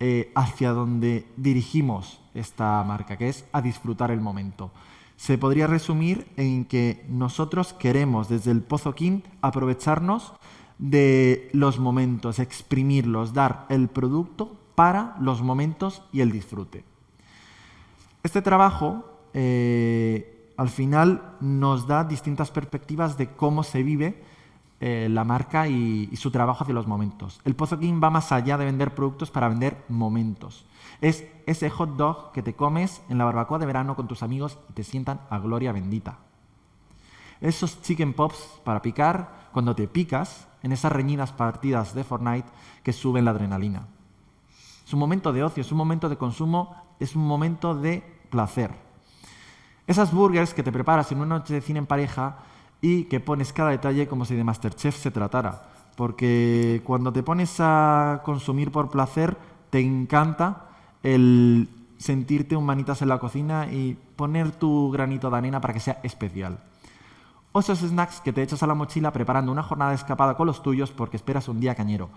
eh, hacia donde dirigimos esta marca, que es a disfrutar el momento. Se podría resumir en que nosotros queremos desde el Pozo King aprovecharnos de los momentos, exprimirlos, dar el producto para los momentos y el disfrute. Este trabajo eh, al final nos da distintas perspectivas de cómo se vive eh, la marca y, su trabajo hacia los momentos. El Pozo King va más allá de vender productos para vender momentos. Es ese hot dog que te comes en la barbacoa de verano con tus amigos y te sientan a gloria bendita. Esos chicken pops para picar cuando te picas en esas reñidas partidas de Fortnite que suben la adrenalina. Es un momento de ocio, es un momento de consumo, es un momento de placer. Esas burgers que te preparas en una noche de cine en pareja y que pones cada detalle como si de Masterchef se tratara. Porque cuando te pones a consumir por placer, te encanta el sentirte un manitas en la cocina y poner tu granito de arena para que sea especial. O esos snacks que te echas a la mochila preparando una jornada escapada con los tuyos porque esperas un día cañero.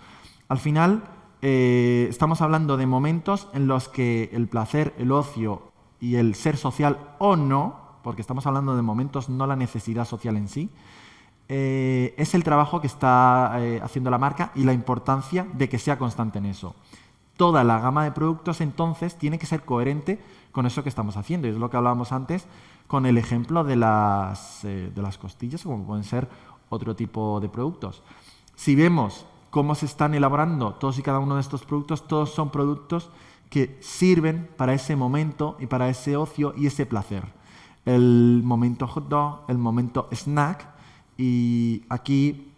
Al final, eh, estamos hablando de momentos en los que el placer, el ocio y el ser social o no, porque estamos hablando de momentos, no la necesidad social en sí, eh, es el trabajo que está eh, haciendo la marca y la importancia de que sea constante en eso. Toda la gama de productos entonces tiene que ser coherente con eso que estamos haciendo. Y es lo que hablábamos antes con el ejemplo de las, eh, de las costillas, como pueden ser otro tipo de productos. Si vemos cómo se están elaborando todos y cada uno de estos productos, todos son productos que sirven para ese momento y para ese ocio y ese placer. El momento hot dog, el momento snack y aquí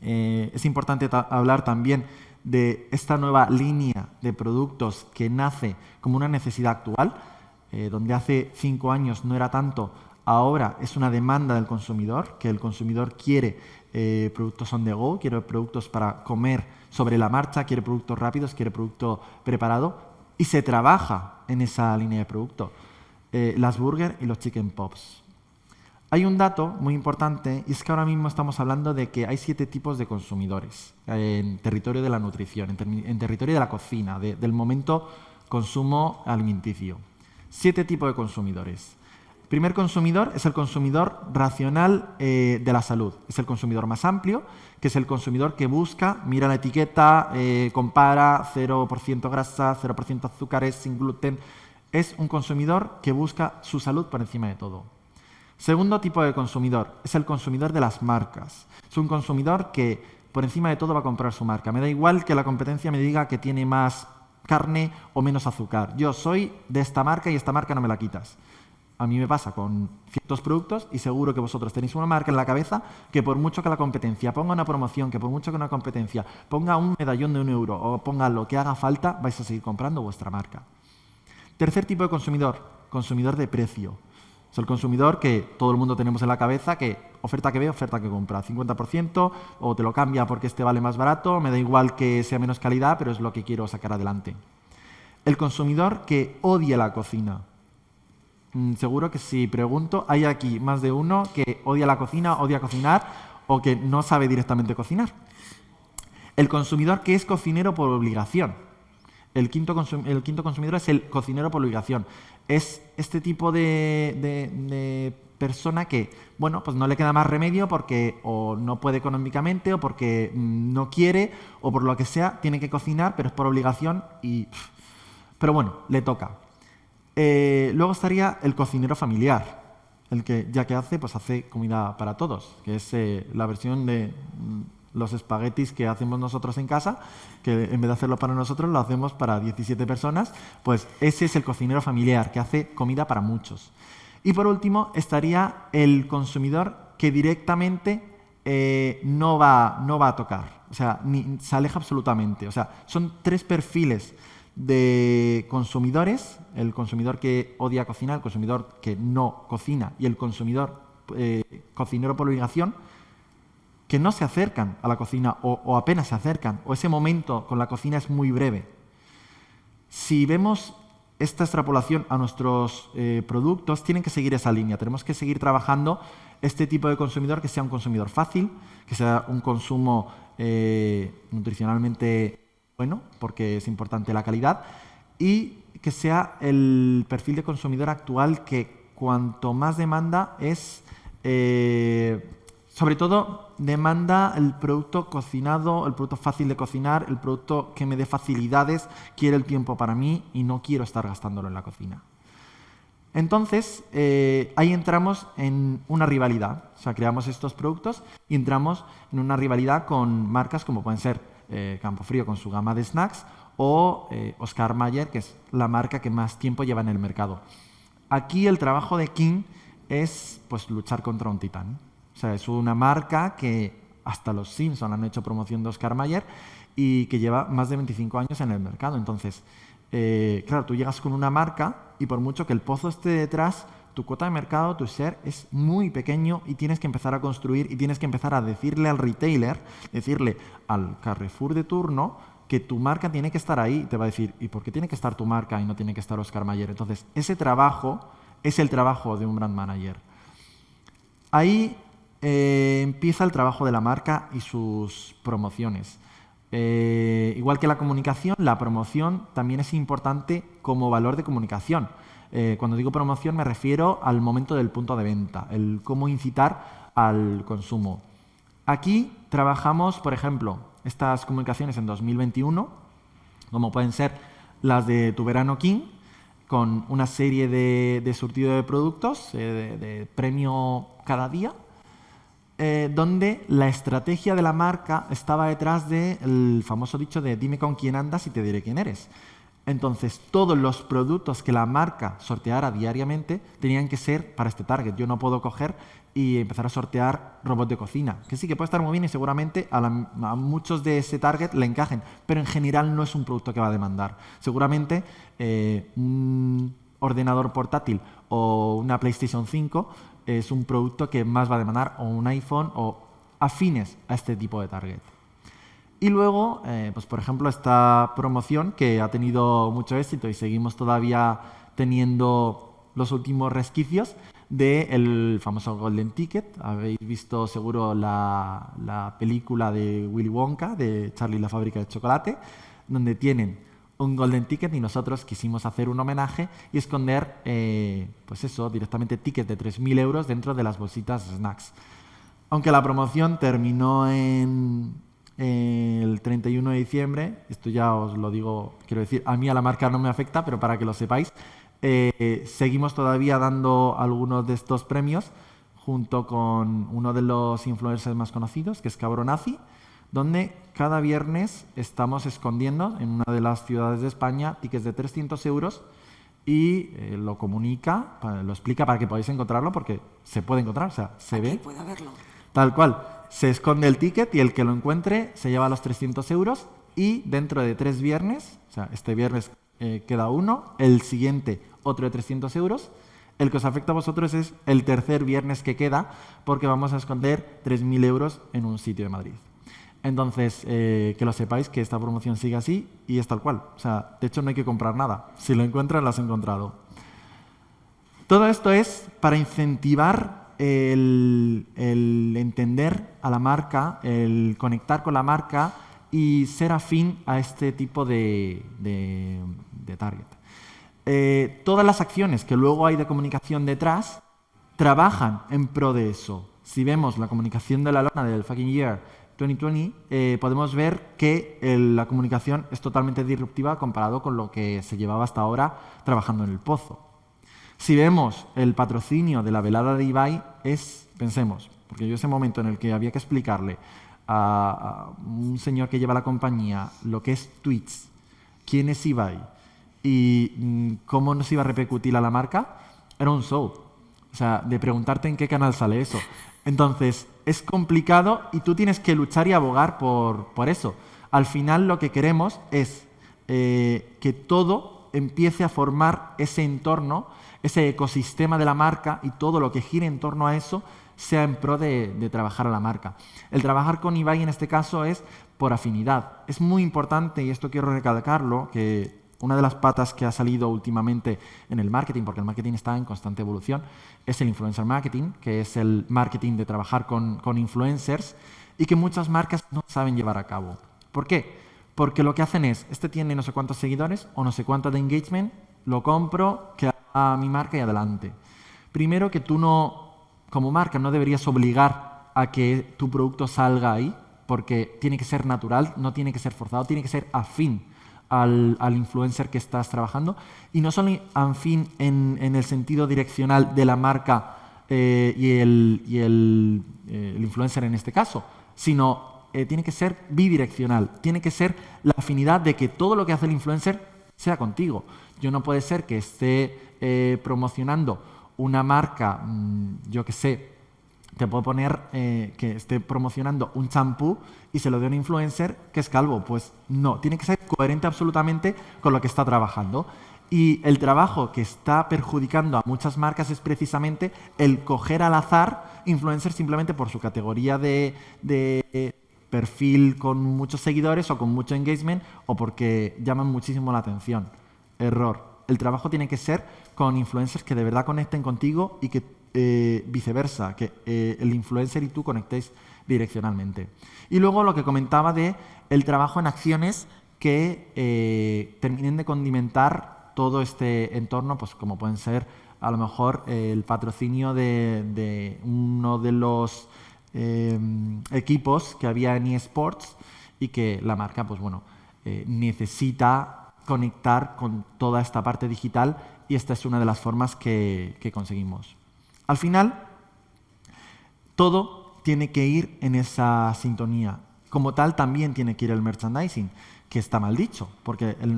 eh, es importante hablar también de esta nueva línea de productos que nace como una necesidad actual, eh, donde hace cinco años no era tanto, ahora es una demanda del consumidor, que el consumidor quiere eh, productos on the go, quiere productos para comer sobre la marcha, quiere productos rápidos, quiere producto preparado y se trabaja en esa línea de producto. Eh, las burger y los chicken pops. Hay un dato muy importante y es que ahora mismo estamos hablando de que hay siete tipos de consumidores en territorio de la nutrición, en, territorio de la cocina, del momento consumo alimenticio. Siete tipos de consumidores primer consumidor es el consumidor racional eh, de la salud. Es el consumidor más amplio, que es el consumidor que busca, mira la etiqueta, eh, compara 0% grasa, 0% azúcares, sin gluten. Es un consumidor que busca su salud por encima de todo. Segundo tipo de consumidor es el consumidor de las marcas. Es un consumidor que por encima de todo va a comprar su marca. Me da igual que la competencia me diga que tiene más carne o menos azúcar. Yo soy de esta marca y esta marca no me la quitas. A mí me pasa con ciertos productos y seguro que vosotros tenéis una marca en la cabeza que por mucho que la competencia ponga una promoción, que por mucho que una competencia ponga un medallón de un euro o ponga lo que haga falta, vais a seguir comprando vuestra marca. Tercer tipo de consumidor, consumidor de precio. Es el consumidor que todo el mundo tenemos en la cabeza, que oferta que ve, oferta que compra. 50% o te lo cambia porque este vale más barato, me da igual que sea menos calidad, pero es lo que quiero sacar adelante. El consumidor que odia la cocina. Mm, seguro que si pregunto, hay aquí más de uno que odia la cocina, odia cocinar o que no sabe directamente cocinar. El consumidor que es cocinero por obligación. El quinto, el quinto consumidor es el cocinero por obligación. Es este tipo de, persona que, bueno, pues no le queda más remedio porque o no puede económicamente o porque mm, no quiere o por lo que sea, tiene que cocinar, pero es por obligación y... Pero bueno, le toca. Eh, luego estaría el cocinero familiar, el que ya que hace, pues hace comida para todos, que es eh, la versión de mm, los espaguetis que hacemos nosotros en casa, que en vez de hacerlo para nosotros, lo hacemos para 17 personas, pues ese es el cocinero familiar, que hace comida para muchos. Y por último estaría el consumidor que directamente eh, no, va, no va a tocar, o sea, ni, se aleja absolutamente. O sea, son tres perfiles de consumidores, el consumidor que odia cocinar, el consumidor que no cocina y el consumidor eh, cocinero por obligación, que no se acercan a la cocina o, apenas se acercan, o ese momento con la cocina es muy breve. Si vemos esta extrapolación a nuestros eh, productos, tienen que seguir esa línea. Tenemos que seguir trabajando este tipo de consumidor que sea un consumidor fácil, que sea un consumo eh, nutricionalmente bueno, porque es importante la calidad, y que sea el perfil de consumidor actual que cuanto más demanda es, eh, sobre todo, demanda el producto cocinado, el producto fácil de cocinar, el producto que me dé facilidades, quiere el tiempo para mí y no quiero estar gastándolo en la cocina. Entonces, eh, ahí entramos en una rivalidad. O sea, creamos estos productos y entramos en una rivalidad con marcas como pueden ser eh, Campofrío con su gama de snacks, o eh, Oscar Mayer, que es la marca que más tiempo lleva en el mercado. Aquí el trabajo de King es pues, luchar contra un titán. O sea, es una marca que hasta los Simpson han hecho promoción de Oscar Mayer y que lleva más de 25 años en el mercado. Entonces, eh, claro, tú llegas con una marca y por mucho que el pozo esté detrás, tu cuota de mercado, tu share es muy pequeño y tienes que empezar a construir y tienes que empezar a decirle al retailer, decirle al Carrefour de turno que tu marca tiene que estar ahí. Te va a decir, ¿y por qué tiene que estar tu marca y no tiene que estar Oscar Mayer? Entonces, ese trabajo es el trabajo de un brand manager. Ahí eh, empieza el trabajo de la marca y sus promociones. Eh, igual que la comunicación, la promoción también es importante como valor de comunicación. Eh, cuando digo promoción me refiero al momento del punto de venta, el cómo incitar al consumo. Aquí trabajamos, por ejemplo, estas comunicaciones en 2021, como pueden ser las de Tu Verano King, con una serie de, surtido de productos, eh, de, premio cada día, eh, donde la estrategia de la marca estaba detrás del famoso dicho de dime con quién andas y te diré quién eres. Entonces, todos los productos que la marca sorteara diariamente tenían que ser para este target. Yo no puedo coger y empezar a sortear robots de cocina, que sí que puede estar muy bien y seguramente a, muchos de ese target le encajen, pero en general no es un producto que va a demandar. Seguramente eh, un ordenador portátil o una PlayStation 5 es un producto que más va a demandar, o un iPhone o afines a este tipo de target. Y luego, eh, pues por ejemplo, esta promoción que ha tenido mucho éxito y seguimos todavía teniendo los últimos resquicios del famoso Golden Ticket. Habéis visto seguro la, película de Willy Wonka, de Charlie la fábrica de chocolate, donde tienen un Golden Ticket y nosotros quisimos hacer un homenaje y esconder, eh, pues eso, directamente tickets de 3.000 euros dentro de las bolsitas snacks. Aunque la promoción terminó en, el 31 de diciembre, esto ya os lo digo, quiero decir, a mí a la marca no me afecta, pero para que lo sepáis, eh, seguimos todavía dando algunos de estos premios junto con uno de los influencers más conocidos, que es Cabronazi, donde cada viernes estamos escondiendo en una de las ciudades de España tickets de 300 euros y eh, lo comunica, lo explica para que podáis encontrarlo, porque se puede encontrar, o sea, se ve. Puede verlo. Tal cual se esconde el ticket y el que lo encuentre se lleva los 300 euros y dentro de tres viernes, o sea, este viernes eh, queda uno, el siguiente otro de 300 euros, El que os afecta a vosotros es el tercer viernes que queda, porque vamos a esconder 3.000 euros en un sitio de Madrid. Entonces, eh, que lo sepáis que esta promoción sigue así y es tal cual. O sea, de hecho no hay que comprar nada. Si lo encuentras, lo has encontrado. Todo esto es para incentivar el, entender a la marca, el conectar con la marca y ser afín a este tipo de, target. Eh, todas las acciones que luego hay de comunicación detrás trabajan en pro de eso. Si vemos la comunicación de la lona del fucking year 2020, eh, podemos ver que la comunicación es totalmente disruptiva comparado con lo que se llevaba hasta ahora trabajando en el pozo. Si vemos el patrocinio de la velada de Ibai, es, pensemos, porque yo ese momento en el que había que explicarle a, un señor que lleva la compañía lo que es Twitch, quién es Ibai y mm, cómo nos iba a repercutir a la marca, era un show. O sea, de preguntarte en qué canal sale eso. Entonces, es complicado y tú tienes que luchar y abogar por, por eso. Al final lo que queremos es eh, que todo empiece a formar ese entorno, ese ecosistema de la marca y todo lo que gire en torno a eso sea en pro de, de, trabajar a la marca. El trabajar con Ibai en este caso es por afinidad. Es muy importante, y esto quiero recalcarlo, que una de las patas que ha salido últimamente en el marketing, porque el marketing está en constante evolución, es el influencer marketing, que es el marketing de trabajar con, influencers y que muchas marcas no saben llevar a cabo. ¿Por qué? Porque lo que hacen es, este tiene no sé cuántos seguidores o no sé cuánto de engagement, lo compro, que a mi marca y adelante. Primero que tú no, como marca, no deberías obligar a que tu producto salga ahí, porque tiene que ser natural, no tiene que ser forzado, tiene que ser afín al, influencer que estás trabajando. Y no solo afín en, en el sentido direccional de la marca eh, y, eh, el, influencer en este caso, sino eh, tiene que ser bidireccional. Tiene que ser la afinidad de que todo lo que hace el influencer sea contigo. Yo no puede ser que esté promocionando una marca, mm, yo que sé, te puedo poner eh, que esté promocionando un champú y se lo dé a un influencer que es calvo. Pues no, tiene que ser coherente absolutamente con lo que está trabajando. Y el trabajo que está perjudicando a muchas marcas es precisamente el coger al azar influencers simplemente por su categoría de, de perfil con muchos seguidores o con mucho engagement o porque llaman muchísimo la atención. Error. El trabajo tiene que ser con influencers que de verdad conecten contigo y que eh, viceversa, que eh, el influencer y tú conectéis direccionalmente. Y luego lo que comentaba de el trabajo en acciones que eh, terminen de condimentar todo este entorno, pues como pueden ser a lo mejor el patrocinio de, uno de los equipos que había en eSports y que la marca, pues bueno, necesita conectar con toda esta parte digital y esta es una de las formas que conseguimos. Al final, todo tiene que ir en esa sintonía. Como tal, también tiene que ir el merchandising, que está mal dicho, porque el,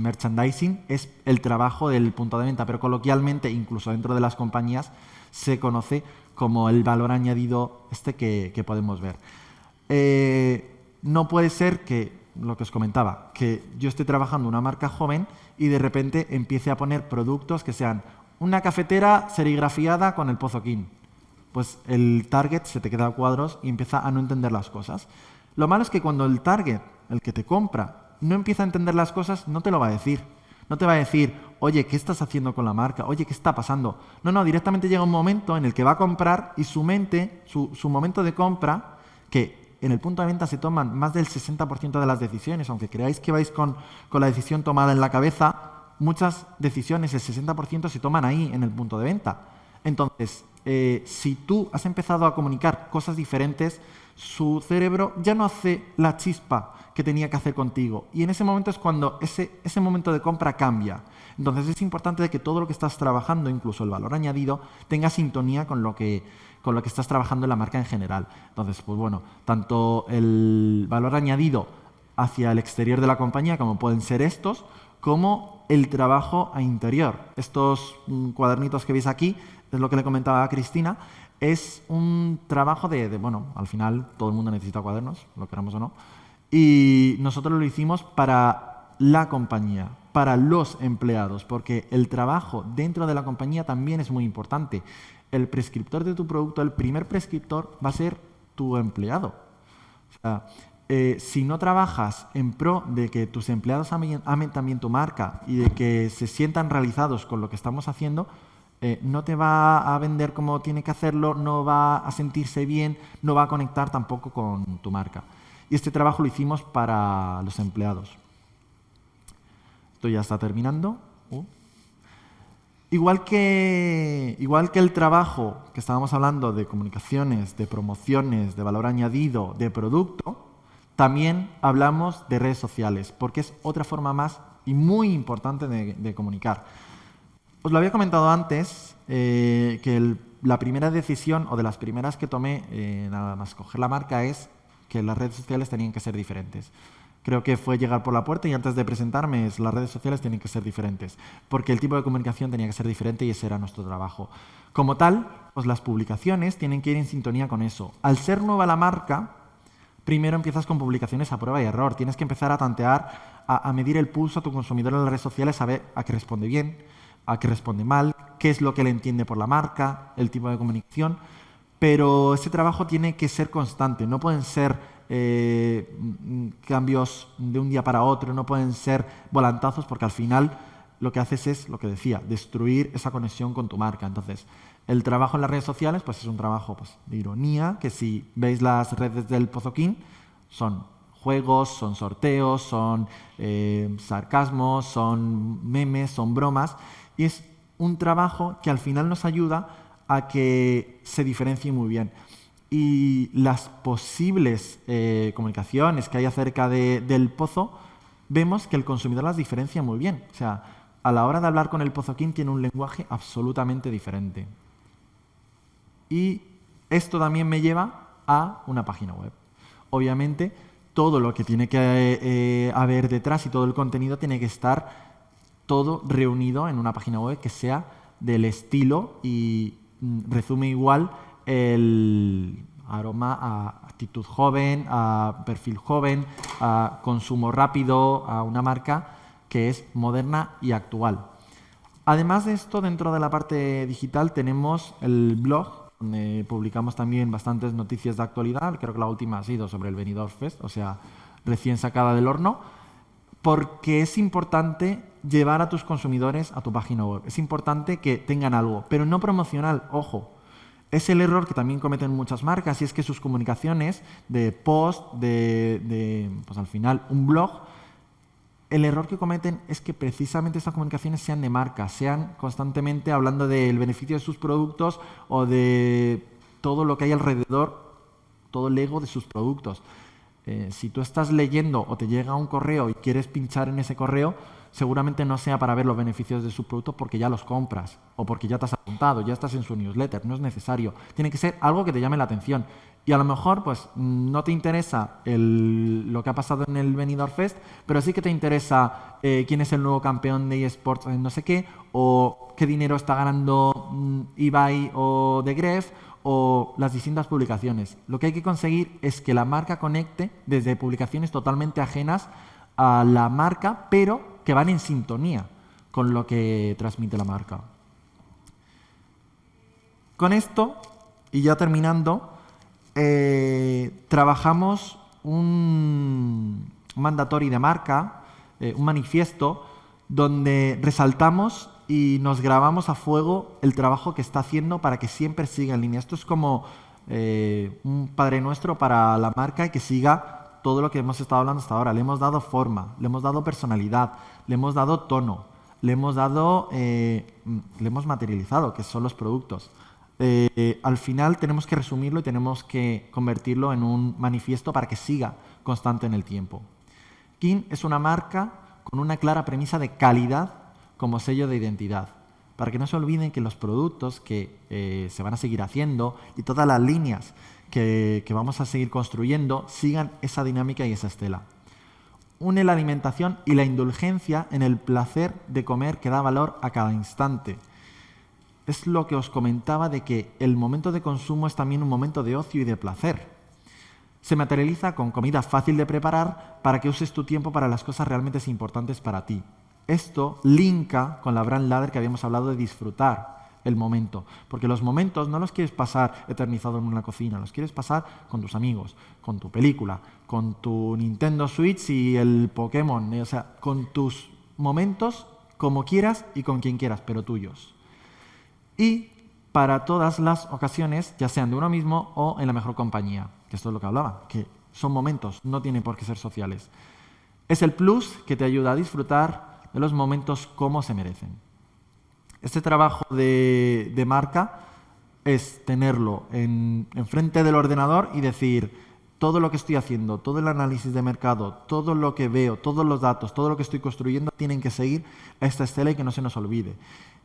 merchandising es el trabajo del punto de venta, pero coloquialmente, incluso dentro de las compañías, se conoce como el valor añadido este que, podemos ver. Eh, no puede ser que, lo que os comentaba, que yo esté trabajando una marca joven y de repente empiece a poner productos que sean una cafetera serigrafiada con el pozoquín. Pues el target se te queda a cuadros y empieza a no entender las cosas. Lo malo es que cuando el target, el que te compra, no empieza a entender las cosas, no te lo va a decir. No te va a decir, oye, ¿qué estás haciendo con la marca? Oye, ¿qué está pasando? No, no, directamente llega un momento en el que va a comprar y su mente, su, momento de compra, que en el punto de venta se toman más del 60% de las decisiones, aunque creáis que vais con, con la decisión tomada en la cabeza, muchas decisiones, el 60% se toman ahí, en el punto de venta. Entonces, eh, si tú has empezado a comunicar cosas diferentes, su cerebro ya no hace la chispa que tenía que hacer contigo. Y en ese momento es cuando ese, ese momento de compra cambia. Entonces es importante que todo lo que estás trabajando, incluso el valor añadido, tenga sintonía con lo que, con lo que estás trabajando en la marca en general. Entonces, pues bueno, tanto el valor añadido hacia el exterior de la compañía, como pueden ser estos, como el trabajo a interior. Estos mm, cuadernitos que veis aquí, es lo que le comentaba a Cristina, es un trabajo de, bueno, al final todo el mundo necesita cuadernos, lo queramos o no, y nosotros lo hicimos para la compañía, para los empleados, porque el trabajo dentro de la compañía también es muy importante. El prescriptor de tu producto, el primer prescriptor va a ser tu empleado. O sea, eh, si no trabajas en pro de que tus empleados amen, también tu marca y de que se sientan realizados con lo que estamos haciendo, eh, no te va a vender como tiene que hacerlo, no va a sentirse bien, no va a conectar tampoco con tu marca. Y este trabajo lo hicimos para los empleados. Esto ya está terminando. Igual, que, igual que el trabajo que estábamos hablando de comunicaciones, de promociones, de valor añadido, de producto, también hablamos de redes sociales, porque es otra forma más y muy importante de, comunicar. Os lo había comentado antes, eh, que la primera decisión, o de las primeras que tomé, eh, nada más coger la marca, es que las redes sociales tenían que ser diferentes creo que fue llegar por la puerta y antes de presentarme las redes sociales tienen que ser diferentes, porque el tipo de comunicación tenía que ser diferente y ese era nuestro trabajo. Como tal, pues las publicaciones tienen que ir en sintonía con eso. Al ser nueva la marca, primero empiezas con publicaciones a prueba y error. Tienes que empezar a tantear, a, medir el pulso a tu consumidor en las redes sociales, a ver a qué responde bien, a qué responde mal, qué es lo que le entiende por la marca, el tipo de comunicación. Pero ese trabajo tiene que ser constante, no pueden ser eh, cambios de un día para otro, no pueden ser volantazos porque al final lo que haces es, lo que decía, destruir esa conexión con tu marca. Entonces, el trabajo en las redes sociales pues es un trabajo pues, de ironía, que si veis las redes del Pozoquín, son juegos, son sorteos, son eh, sarcasmos, son memes, son bromas, y es un trabajo que al final nos ayuda a que se diferencie muy bien y las posibles eh, comunicaciones que hay acerca del pozo, vemos que el consumidor las diferencia muy bien. O sea, a la hora de hablar con el pozoquín tiene un lenguaje absolutamente diferente. Y esto también me lleva a una página web. Obviamente, todo lo que tiene que eh, haber detrás y todo el contenido tiene que estar todo reunido en una página web que sea del estilo y mm, resume igual el aroma a actitud joven, a perfil joven, a consumo rápido, a una marca que es moderna y actual. Además de esto, dentro de la parte digital tenemos el blog, donde publicamos también bastantes noticias de actualidad. Creo que la última ha sido sobre el Benidorm Fest, o sea, recién sacada del horno, porque es importante llevar a tus consumidores a tu página web. Es importante que tengan algo, pero no promocional, ojo. Es el error que también cometen muchas marcas y es que sus comunicaciones de post, de, pues al final un blog, el error que cometen es que precisamente estas comunicaciones sean de marca, sean constantemente hablando del beneficio de sus productos o de todo lo que hay alrededor, todo el ego de sus productos. Eh, si tú estás leyendo o te llega un correo y quieres pinchar en ese correo, seguramente no sea para ver los beneficios de su producto porque ya los compras o porque ya te has apuntado, ya estás en su newsletter, no es necesario. Tiene que ser algo que te llame la atención. Y a lo mejor pues no te interesa lo que ha pasado en el Benidorm Fest, pero sí que te interesa eh, quién es el nuevo campeón de eSports en no sé qué, o qué dinero está ganando mm, eBay o The Gref, o las distintas publicaciones. Lo que hay que conseguir es que la marca conecte desde publicaciones totalmente ajenas a la marca, pero que van en sintonía con lo que transmite la marca. Con esto, y ya terminando, eh, trabajamos un mandatorio de marca, eh, un manifiesto, donde resaltamos y nos grabamos a fuego el trabajo que está haciendo para que siempre siga en línea. Esto es como eh, un Padre Nuestro para la marca y que siga todo lo que hemos estado hablando hasta ahora. Le hemos dado forma, le hemos dado personalidad, le hemos dado tono, le hemos dado, eh, le hemos materializado, que son los productos. Eh, al final tenemos que resumirlo y tenemos que convertirlo en un manifiesto para que siga constante en el tiempo. King es una marca con una clara premisa de calidad como sello de identidad, para que no se olviden que los productos que eh, se van a seguir haciendo y todas las líneas que, vamos a seguir construyendo sigan esa dinámica y esa estela. Une la alimentación y la indulgencia en el placer de comer que da valor a cada instante. Es lo que os comentaba de que el momento de consumo es también un momento de ocio y de placer. Se materializa con comida fácil de preparar para que uses tu tiempo para las cosas realmente importantes para ti. esto linka con la brand ladder que habíamos hablado de disfrutar el momento. Porque los momentos no los quieres pasar eternizado en una cocina, los quieres pasar con tus amigos, con tu película, con tu Nintendo Switch y el Pokémon, o sea, con tus momentos como quieras y con quien quieras, pero tuyos. Y para todas las ocasiones, ya sean de uno mismo o en la mejor compañía, que esto es lo que hablaba, que son momentos, no tienen por qué ser sociales. Es el plus que te ayuda a disfrutar de los momentos como se merecen. Este trabajo de, marca es tenerlo en, frente del ordenador y decir, todo lo que estoy haciendo, todo el análisis de mercado, todo lo que veo, todos los datos, todo lo que estoy construyendo, tienen que seguir esta estela y que no se nos olvide.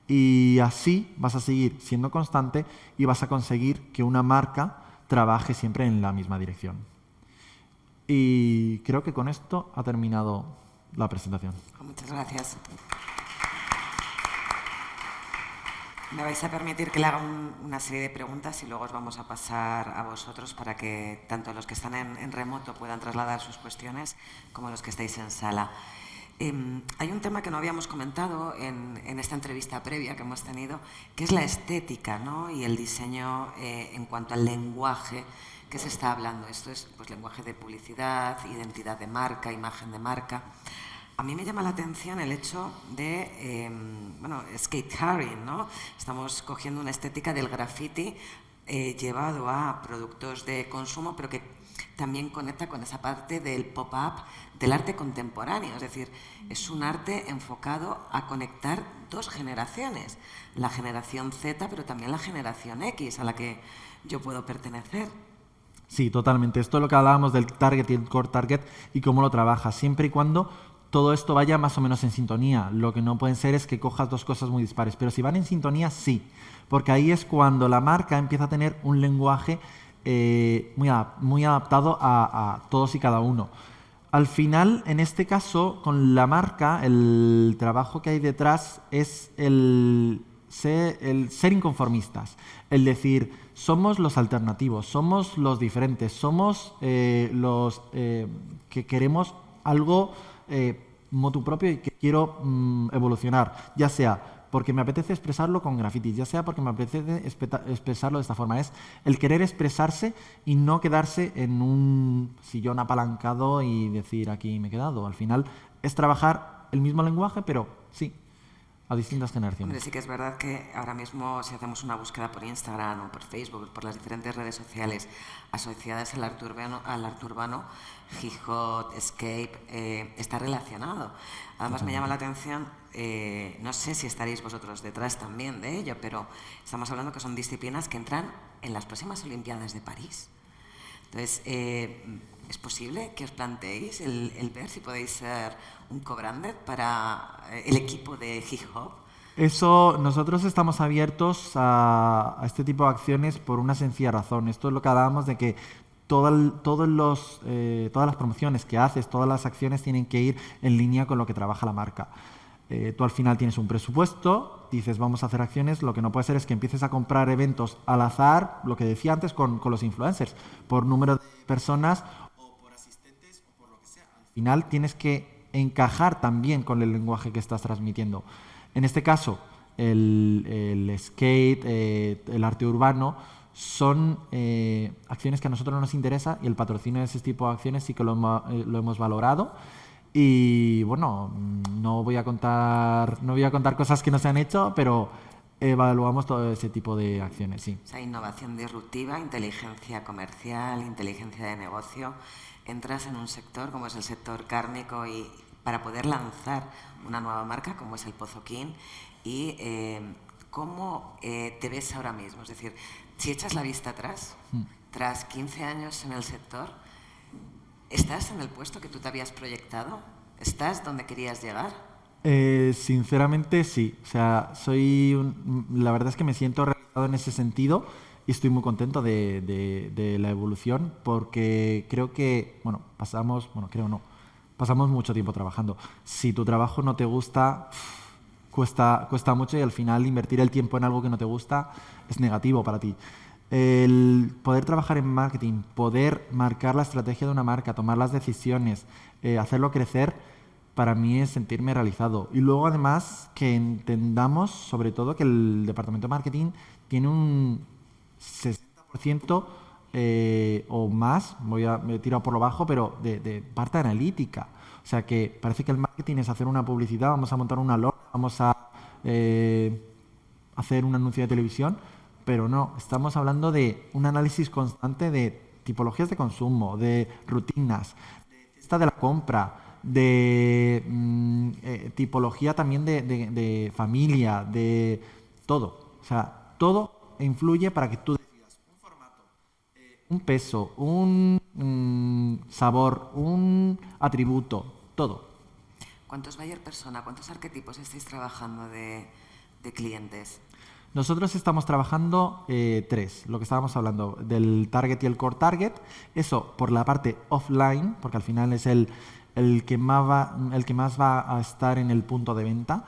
Y así vas a seguir siendo constante y vas a conseguir que una marca trabaje siempre en la misma dirección. Y creo que con esto ha terminado la presentación. Muchas gracias. Me vais a permitir que le haga una serie de preguntas y luego os vamos a pasar a vosotros para que tanto los que están en, remoto puedan trasladar sus cuestiones como los que estáis en sala. Em, hay un tema que no habíamos comentado en, esta entrevista previa que hemos tenido, que es la estética ¿no? y el diseño eh, en cuanto al lenguaje que se está hablando. Esto es pues, lenguaje de publicidad, identidad de marca, imagen de marca. A mí me llama la atención el hecho de, em, bueno, skate carrying, ¿no? Estamos cogiendo una estética del graffiti eh, llevado a productos de consumo, pero que también conecta con esa parte del pop-up del arte contemporáneo. Es decir, es un arte enfocado a conectar dos generaciones, la generación Z, pero también la generación X, a la que yo puedo pertenecer. Sí, totalmente. Esto es lo que hablábamos del target y el core target y cómo lo trabaja, siempre y cuando todo esto vaya más o menos en sintonía. Lo que no pueden ser es que cojas dos cosas muy dispares, pero si van en sintonía, sí, porque ahí es cuando la marca empieza a tener un lenguaje eh, muy, muy adaptado a, todos y cada uno. Al final, en este caso, con la marca, el trabajo que hay detrás es el ser, inconformistas, el decir, somos los alternativos, somos los diferentes, somos eh, los eh, que queremos algo eh, motu propio y que quiero mm, evolucionar, ya sea porque me apetece expresarlo con grafitis, ya sea porque me apetece expresarlo de esta forma. Es el querer expresarse y no quedarse en un sillón apalancado y decir aquí me he quedado. Al final es trabajar el mismo lenguaje, pero sí, a distintas generaciones. sí que es verdad que ahora mismo si hacemos una búsqueda por Instagram o por Facebook, por las diferentes redes sociales asociadas al arte urbano, al arte urbano Gijot, Escape, eh, está relacionado. Además me llama la atención, eh, no sé si estaréis vosotros detrás también de ello, pero estamos hablando que son disciplinas que entran en las próximas Olimpiadas de París. Entonces, eh, ¿es posible que os planteéis el, ver si podéis ser un co-branded para el equipo de Hip? Eso, nosotros estamos abiertos a, este tipo de acciones por una sencilla razón. Esto es lo que hablábamos de que todos los, eh, todas las promociones que haces, todas las acciones tienen que ir en línea con lo que trabaja la marca. Eh, tú al final tienes un presupuesto, dices vamos a hacer acciones, lo que no puede ser es que empieces a comprar eventos al azar, lo que decía antes con los influencers, por número de personas o por asistentes o por lo que sea. Al final tienes que encajar también con el lenguaje que estás transmitiendo. En este caso, el, el skate, eh, el arte urbano, son eh, acciones que a nosotros nos interesa y el patrocinio de ese tipo de acciones sí que lo, eh, hemos valorado. Y bueno, no voy a contar no voy a contar cosas que no se han hecho, pero evaluamos todo ese tipo de acciones, sí. O innovación disruptiva, inteligencia comercial, inteligencia de negocio. Entras en un sector como es el sector cárnico y para poder lanzar una nueva marca como es el Pozoquín y eh, cómo te ves ahora mismo. Es decir, si echas la vista atrás, mm. tras 15 años en el sector, ¿estás en el puesto que tú te habías proyectado? ¿Estás donde querías llegar? Eh, sinceramente sí. O sea, soy la verdad es que me siento realizado en ese sentido y estoy muy contento de, la evolución porque creo que, bueno, pasamos, bueno, creo no, pasamos mucho tiempo trabajando. Si tu trabajo no te gusta, cuesta, cuesta mucho y al final invertir el tiempo en algo que no te gusta es negativo para ti. El poder trabajar en marketing, poder marcar la estrategia de una marca, tomar las decisiones, eh, hacerlo crecer, para mí es sentirme realizado. Y luego además que entendamos sobre todo que el departamento de marketing tiene un 60% eh, o más, voy a me tiro por lo bajo, pero de, parte analítica. O sea que parece que el marketing es hacer una publicidad, vamos a montar una logo, vamos a eh, hacer un anuncio de televisión, pero no, estamos hablando de un análisis constante de tipologías de consumo, de rutinas, de de la compra, de mm, eh, tipología también de, familia, de todo. O sea, todo influye para que tú decidas un formato, eh, un peso, un mm, sabor, un atributo, todo. ¿Cuántos buyer persona, cuántos arquetipos estáis trabajando de, clientes? Nosotros estamos trabajando eh, tres, lo que estábamos hablando, del target y el core target. Eso por la parte offline, porque al final es el, el que, más va, el que más va a estar en el punto de venta.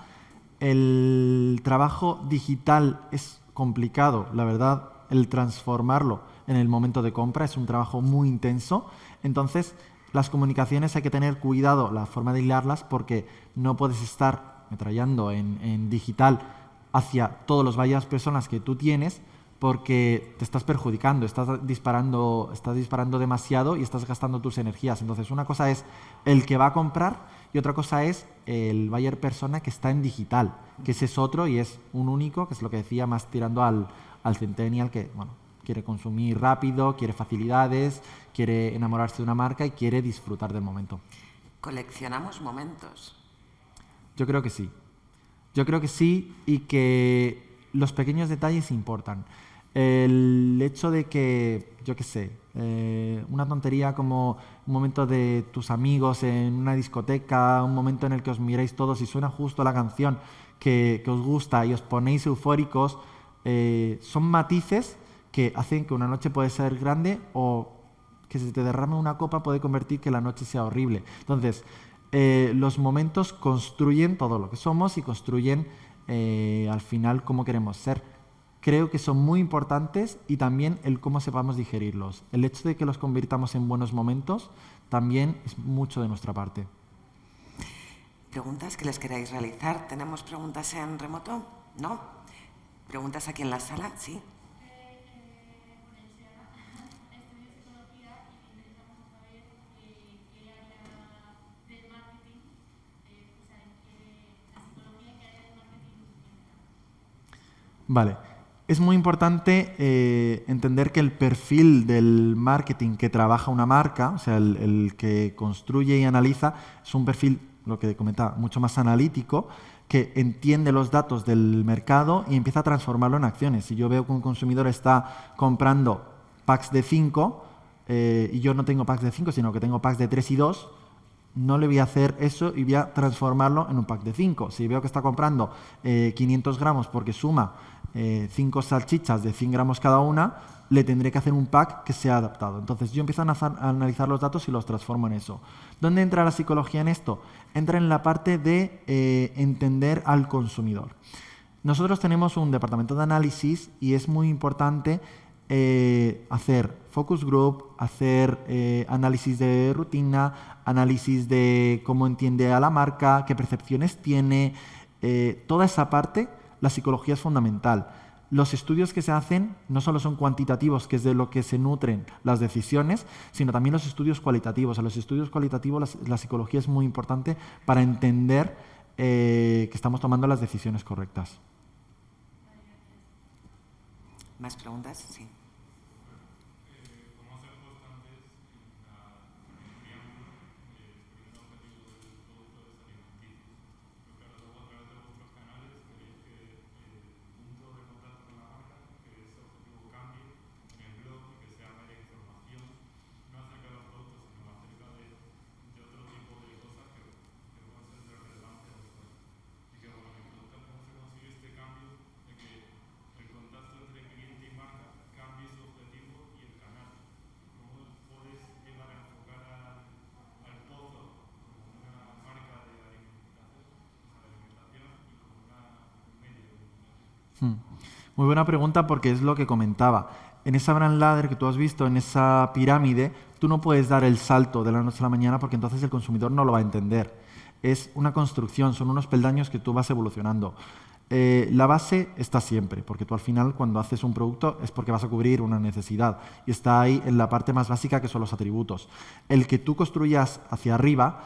El trabajo digital es complicado, la verdad, el transformarlo en el momento de compra es un trabajo muy intenso. Entonces, las comunicaciones hay que tener cuidado la forma de hilarlas porque no puedes estar metrallando en, digital hacia todos los varias personas que tú tienes porque te estás perjudicando, estás disparando, estás disparando demasiado y estás gastando tus energías. Entonces, una cosa es el que va a comprar y otra cosa es el buyer persona que está en digital, que ese es otro y es un único, que es lo que decía, más tirando al, al centennial, que bueno, quiere consumir rápido, quiere facilidades, quiere enamorarse de una marca y quiere disfrutar del momento. ¿Coleccionamos momentos? Yo creo que sí. Yo creo que sí y que los pequeños detalles importan. El hecho de que, yo qué sé, eh, una tontería como un momento de tus amigos en una discoteca, un momento en el que os miráis todos y suena justo la canción que, os gusta y os ponéis eufóricos, eh, son matices que hacen que una noche puede ser grande o que se te derrame una copa puede convertir que la noche sea horrible. Entonces, eh, los momentos construyen todo lo que somos y construyen al final cómo queremos ser creo que son muy importantes y también el cómo sepamos digerirlos. El hecho de que los convirtamos en buenos momentos también es mucho de nuestra parte. ¿Preguntas que les queráis realizar? ¿Tenemos preguntas en remoto? ¿No? ¿Preguntas aquí en la sala? Sí. Vale. Es muy importante eh, entender que el perfil del marketing que trabaja una marca, o sea, el, que construye y analiza, es un perfil, lo que comentaba, mucho más analítico, que entiende los datos del mercado y empieza a transformarlo en acciones. Si yo veo que un consumidor está comprando packs de 5 eh, y yo no tengo packs de 5, sino que tengo packs de 3 y 2, no le voy a hacer eso y voy a transformarlo en un pack de 5. Si veo que está comprando 500 eh, gramos porque suma eh, cinco salchichas de 100 gramos cada una, le tendré que hacer un pack que sea adaptado. Entonces yo empiezo a, analizar los datos y los transformo en eso. ¿Dónde entra la psicología en esto? Entra en la parte de eh, entender al consumidor. Nosotros tenemos un departamento de análisis y es muy importante eh, hacer focus group, hacer análisis de rutina, análisis de cómo entiende a la marca, qué percepciones tiene, toda esa parte la psicología es fundamental. Los estudios que se hacen no solo son cuantitativos, que es de lo que se nutren las decisiones, sino también los estudios cualitativos. A los estudios cualitativos la, psicología es muy importante para entender eh, que estamos tomando las decisiones correctas. ¿Más preguntas? Sí. Muy buena pregunta porque es lo que comentaba. En esa brand ladder que tú has visto, en esa pirámide, tú no puedes dar el salto de la noche a la mañana porque entonces el consumidor no lo va a entender. es una construcción, son unos peldaños que tú vas evolucionando. Eh, la base está siempre, porque tú al final cuando haces un producto es porque vas a cubrir una necesidad y está ahí en la parte más básica que son los atributos. El que tú construyas hacia arriba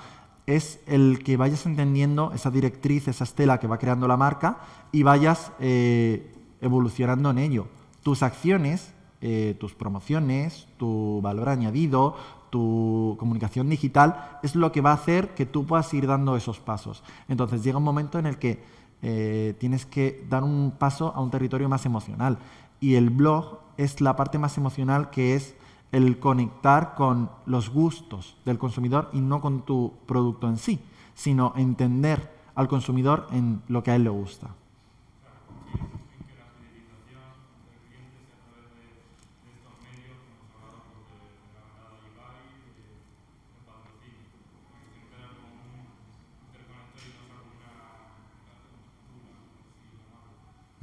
es el que vayas entendiendo esa directriz, esa estela que va creando la marca y vayas eh, evolucionando en ello. Tus acciones, eh, tus promociones, tu valor añadido, tu comunicación digital es lo que va a hacer que tú puedas ir dando esos pasos. Entonces llega un momento en el que eh, tienes que dar un paso a un territorio más emocional y el blog es la parte más emocional que es el conectar con los gustos del consumidor y no con tu producto en sí, sino entender al consumidor en lo que a él le gusta.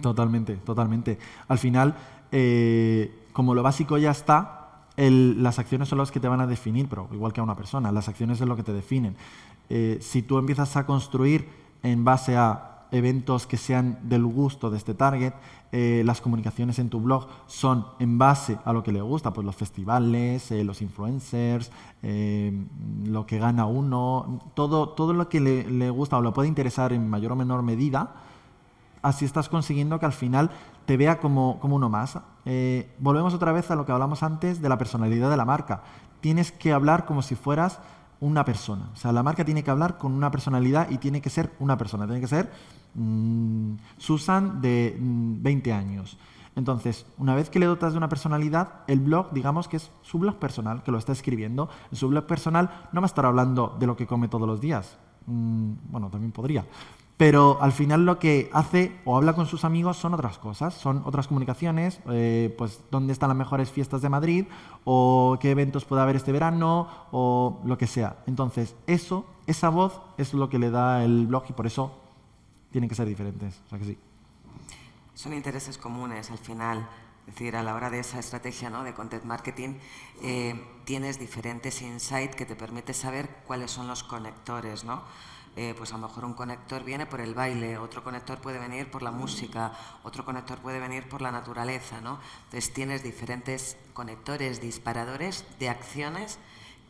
Totalmente, totalmente. Al final, eh, como lo básico ya está, las acciones son las que te van a definir, pero igual que a una persona, las acciones es lo que te definen. Eh, si tú empiezas a construir en base a eventos que sean del gusto de este target, eh, las comunicaciones en tu blog son en base a lo que le gusta, pues los festivales, los influencers, lo que gana uno, todo, todo lo que le, le gusta o le puede interesar en mayor o menor medida, así estás consiguiendo que al final te vea como, uno más. Eh, volvemos otra vez a lo que hablamos antes de la personalidad de la marca. Tienes que hablar como si fueras una persona. O sea, la marca tiene que hablar con una personalidad y tiene que ser una persona. Tiene que ser mm, Susan de 20 mm, años. Entonces, una vez que le dotas de una personalidad, el blog, digamos que es su blog personal, que lo está escribiendo. En su blog personal no va a estar hablando de lo que come todos los días. Mm, bueno, también podría pero al final lo que hace o habla con sus amigos son otras cosas, son otras comunicaciones, eh, pues dónde están las mejores fiestas de Madrid o qué eventos puede haber este verano o lo que sea. Entonces, eso, esa voz es lo que le da el blog y por eso tienen que ser diferentes. O sea que sí. Son intereses comunes al final. Es decir, a la hora de esa estrategia ¿no? de content marketing, eh, tienes diferentes insights que te permiten saber cuáles son los conectores, ¿no? Eh, pues a lo mejor un conector viene por el baile, otro conector puede venir por la música, otro conector puede venir por la naturaleza, ¿no? Entonces tienes diferentes conectores, disparadores de acciones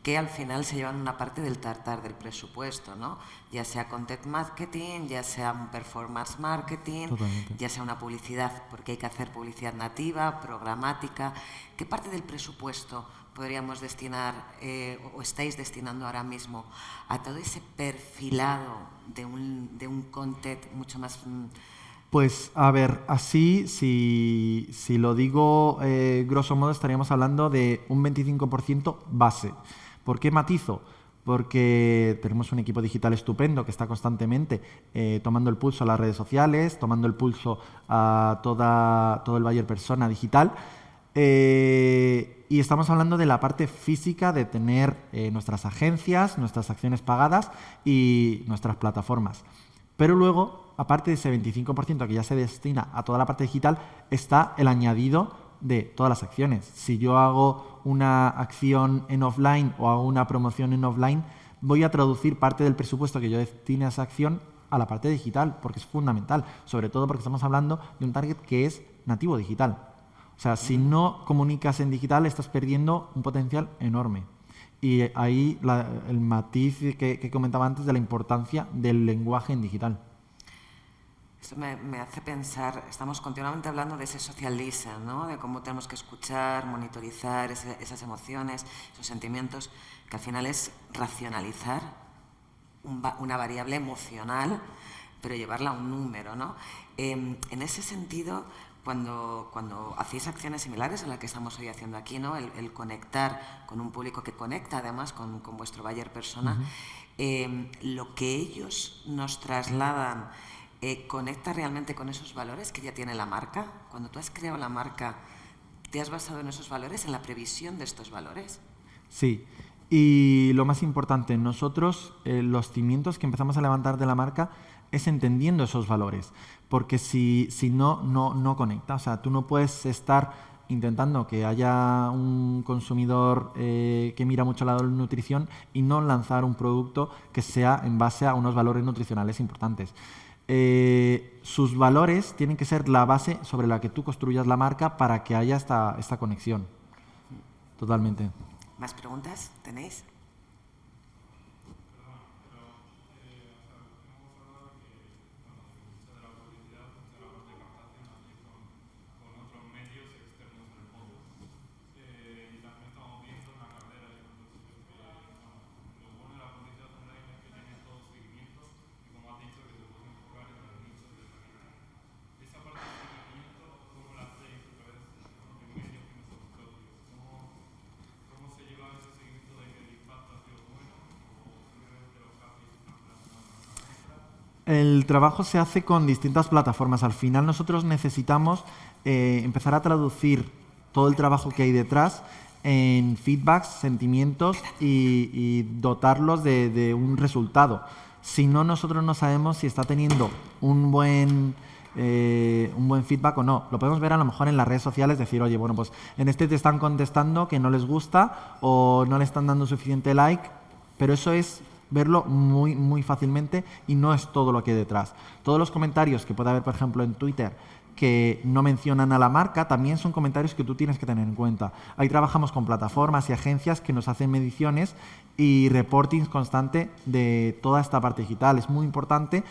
que al final se llevan una parte del tartar del presupuesto, ¿no? Ya sea content marketing, ya sea un performance marketing, ya sea una publicidad, porque hay que hacer publicidad nativa, programática. ¿Qué parte del presupuesto podríamos destinar eh, o estáis destinando ahora mismo a todo ese perfilado de un, de un content mucho más... Mm, pues a ver, así, si, si lo digo eh, grosso modo, estaríamos hablando de un 25% base. ¿Por qué matizo? porque tenemos un equipo digital estupendo que está constantemente eh, tomando el pulso a las redes sociales, tomando el pulso a toda, todo el Bayer Persona digital. Eh, y estamos hablando de la parte física de tener eh, nuestras agencias, nuestras acciones pagadas y nuestras plataformas. Pero luego, aparte de ese 25% que ya se destina a toda la parte digital, está el añadido de todas las acciones. Si yo hago una acción en offline o hago una promoción en offline, voy a traducir parte del presupuesto que yo destine a esa acción a la parte digital, porque es fundamental, sobre todo porque estamos hablando de un target que es nativo digital. O sea, si no comunicas en digital, estás perdiendo un potencial enorme. Y ahí el matiz que, comentaba antes de la importancia del lenguaje en digital. Esto me, hace pensar, estamos continuamente hablando de ese social ¿no? de cómo tenemos que escuchar, monitorizar esas emociones, esos sentimientos, que al final es racionalizar una variable emocional, pero llevarla a un número. ¿no? Em, en ese sentido, cuando, cuando hacéis acciones similares a la que estamos hoy haciendo aquí, ¿no? el, conectar con un público que conecta además con, con vuestro Bayer persona, em, lo que ellos nos trasladan eh, conecta realmente con esos valores que ya tiene la marca. Cuando tú has creado la marca, ¿te has basado en esos valores, en la previsión de estos valores? Sí. Y lo más importante, nosotros eh, los cimientos que empezamos a levantar de la marca es entendiendo esos valores porque si, si no, no, no conecta. O sea, tú no puedes estar intentando que haya un consumidor eh, que mira mucho la nutrición y no lanzar un producto que sea en base a unos valores nutricionales importantes. Eh, sus valores tienen que ser la base sobre la que tú construyas la marca para que haya esta, esta conexión. Totalmente. ¿Más preguntas tenéis? El trabajo se hace con distintas plataformas. Al final nosotros necesitamos eh, empezar a traducir todo el trabajo que hay detrás en feedbacks, sentimientos y, dotarlos de, un resultado. Si no, nosotros no sabemos si está teniendo un buen, eh, un buen feedback o no. Lo podemos ver a lo mejor en las redes sociales, decir, oye, bueno, pues en este te están contestando que no les gusta o no le están dando suficiente like, pero eso es verlo muy, muy fácilmente y no es todo lo que hay detrás. Todos los comentarios que puede haber, por ejemplo, en Twitter que no mencionan a la marca, también son comentarios que tú tienes que tener en cuenta. Ahí trabajamos con plataformas y agencias que nos hacen mediciones y reportings constante de toda esta parte digital. Es muy importante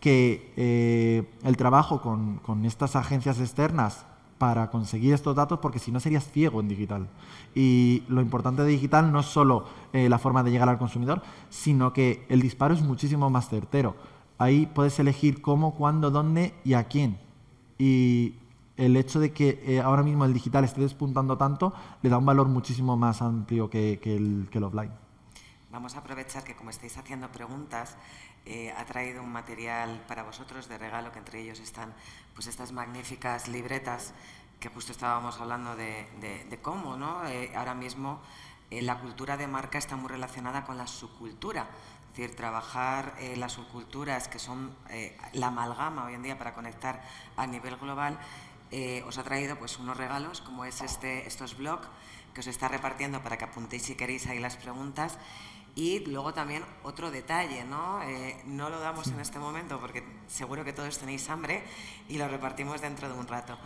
que eh, el trabajo con, con estas agencias externas para conseguir estos datos porque si no serías ciego en digital. Y lo importante de digital no es solo eh, la forma de llegar al consumidor, sino que el disparo es muchísimo más certero. Ahí puedes elegir cómo, cuándo, dónde y a quién. Y el hecho de que eh, ahora mismo el digital esté despuntando tanto le da un valor muchísimo más amplio que, el, que el offline. Vamos a aprovechar que como estáis haciendo preguntas, eh, ha traído un material para vosotros de regalo, que entre ellos están pues estas magníficas libretas que justo estábamos hablando de, cómo, ¿no? Eh, ahora mismo eh, la cultura de marca está muy relacionada con la subcultura. Es decir, trabajar las subculturas, que son la amalgama hoy en día para conectar a nivel global, os ha traído pues, unos regalos, como es este, estos blogs, que os está repartiendo para que apuntéis si queréis ahí las preguntas. Y luego también otro detalle, ¿no? Eh, no lo damos en este momento porque seguro que todos tenéis hambre y lo repartimos dentro de un rato.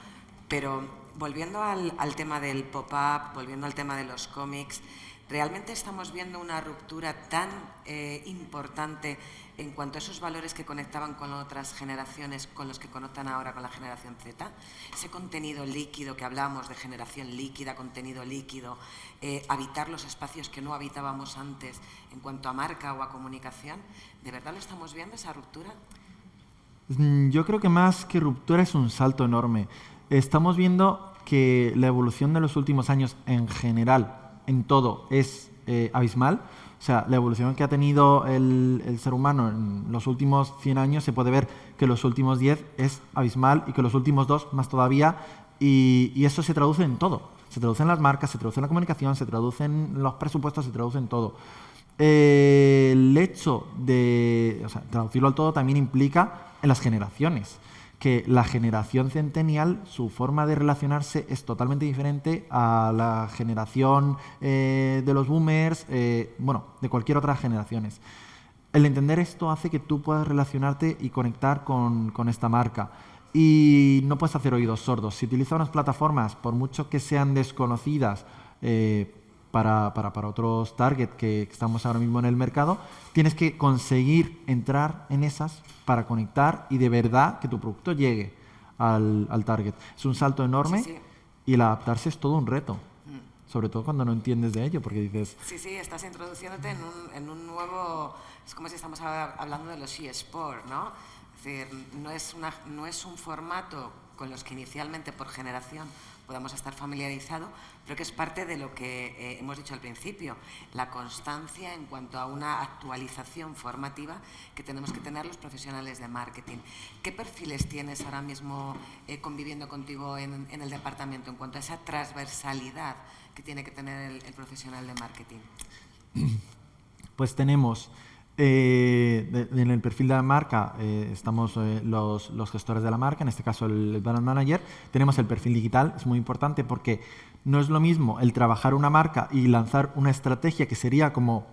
Pero volviendo al, tema del pop-up, volviendo al tema de los cómics, ¿realmente estamos viendo una ruptura tan eh, importante en cuanto a esos valores que conectaban con otras generaciones, con los que conectan ahora con la generación Z? Ese contenido líquido que hablamos de generación líquida, contenido líquido, eh, habitar los espacios que no habitábamos antes en cuanto a marca o a comunicación, ¿de verdad lo estamos viendo esa ruptura? Mm, yo creo que más que ruptura es un salto enorme. Estamos viendo que la evolución de los últimos años en general en todo es eh, abismal. O sea, la evolución que ha tenido el, ser humano en los últimos 100 años se puede ver que los últimos 10 es abismal y que los últimos dos más todavía. Y, eso se traduce en todo. Se traduce en las marcas, se traduce en la comunicación, se traduce en los presupuestos, se traduce en todo. Eh, el hecho de o sea, traducirlo al todo también implica en las generaciones que la generación centennial, su forma de relacionarse es totalmente diferente a la generación eh, de los boomers, eh, bueno, de cualquier otra generaciones. El entender esto hace que tú puedas relacionarte y conectar con, esta marca. Y no puedes hacer oídos sordos. Si utilizas unas plataformas, por mucho que sean desconocidas, eh, para, para, otros target que estamos ahora mismo en el mercado, tienes que conseguir entrar en esas para conectar y de verdad que tu producto llegue al, al target. Es un salto enorme y el adaptarse es todo un reto. Mm. Sobre todo cuando no entiendes de ello, porque dices... Sí, sí, estás introduciéndote en un, en un nuevo... Es como si estamos hablando de los eSports, ¿no? Es decir, no es, una, no es un formato con los que inicialmente por generación podamos estar familiarizados, pero que es parte de lo que eh, hemos dicho al principio, la constancia en cuanto a una actualización formativa que tenemos que tener los profesionales de marketing. ¿Qué perfiles tienes ahora mismo eh, conviviendo contigo en, el departamento en cuanto a esa transversalidad que tiene que tener el, profesional de marketing? Pues tenemos Eh, en el perfil de la marca eh, estamos eh, los, gestores de la marca, en este caso el, brand manager. Tenemos el perfil digital, es muy importante porque no es lo mismo el trabajar una marca y lanzar una estrategia que sería como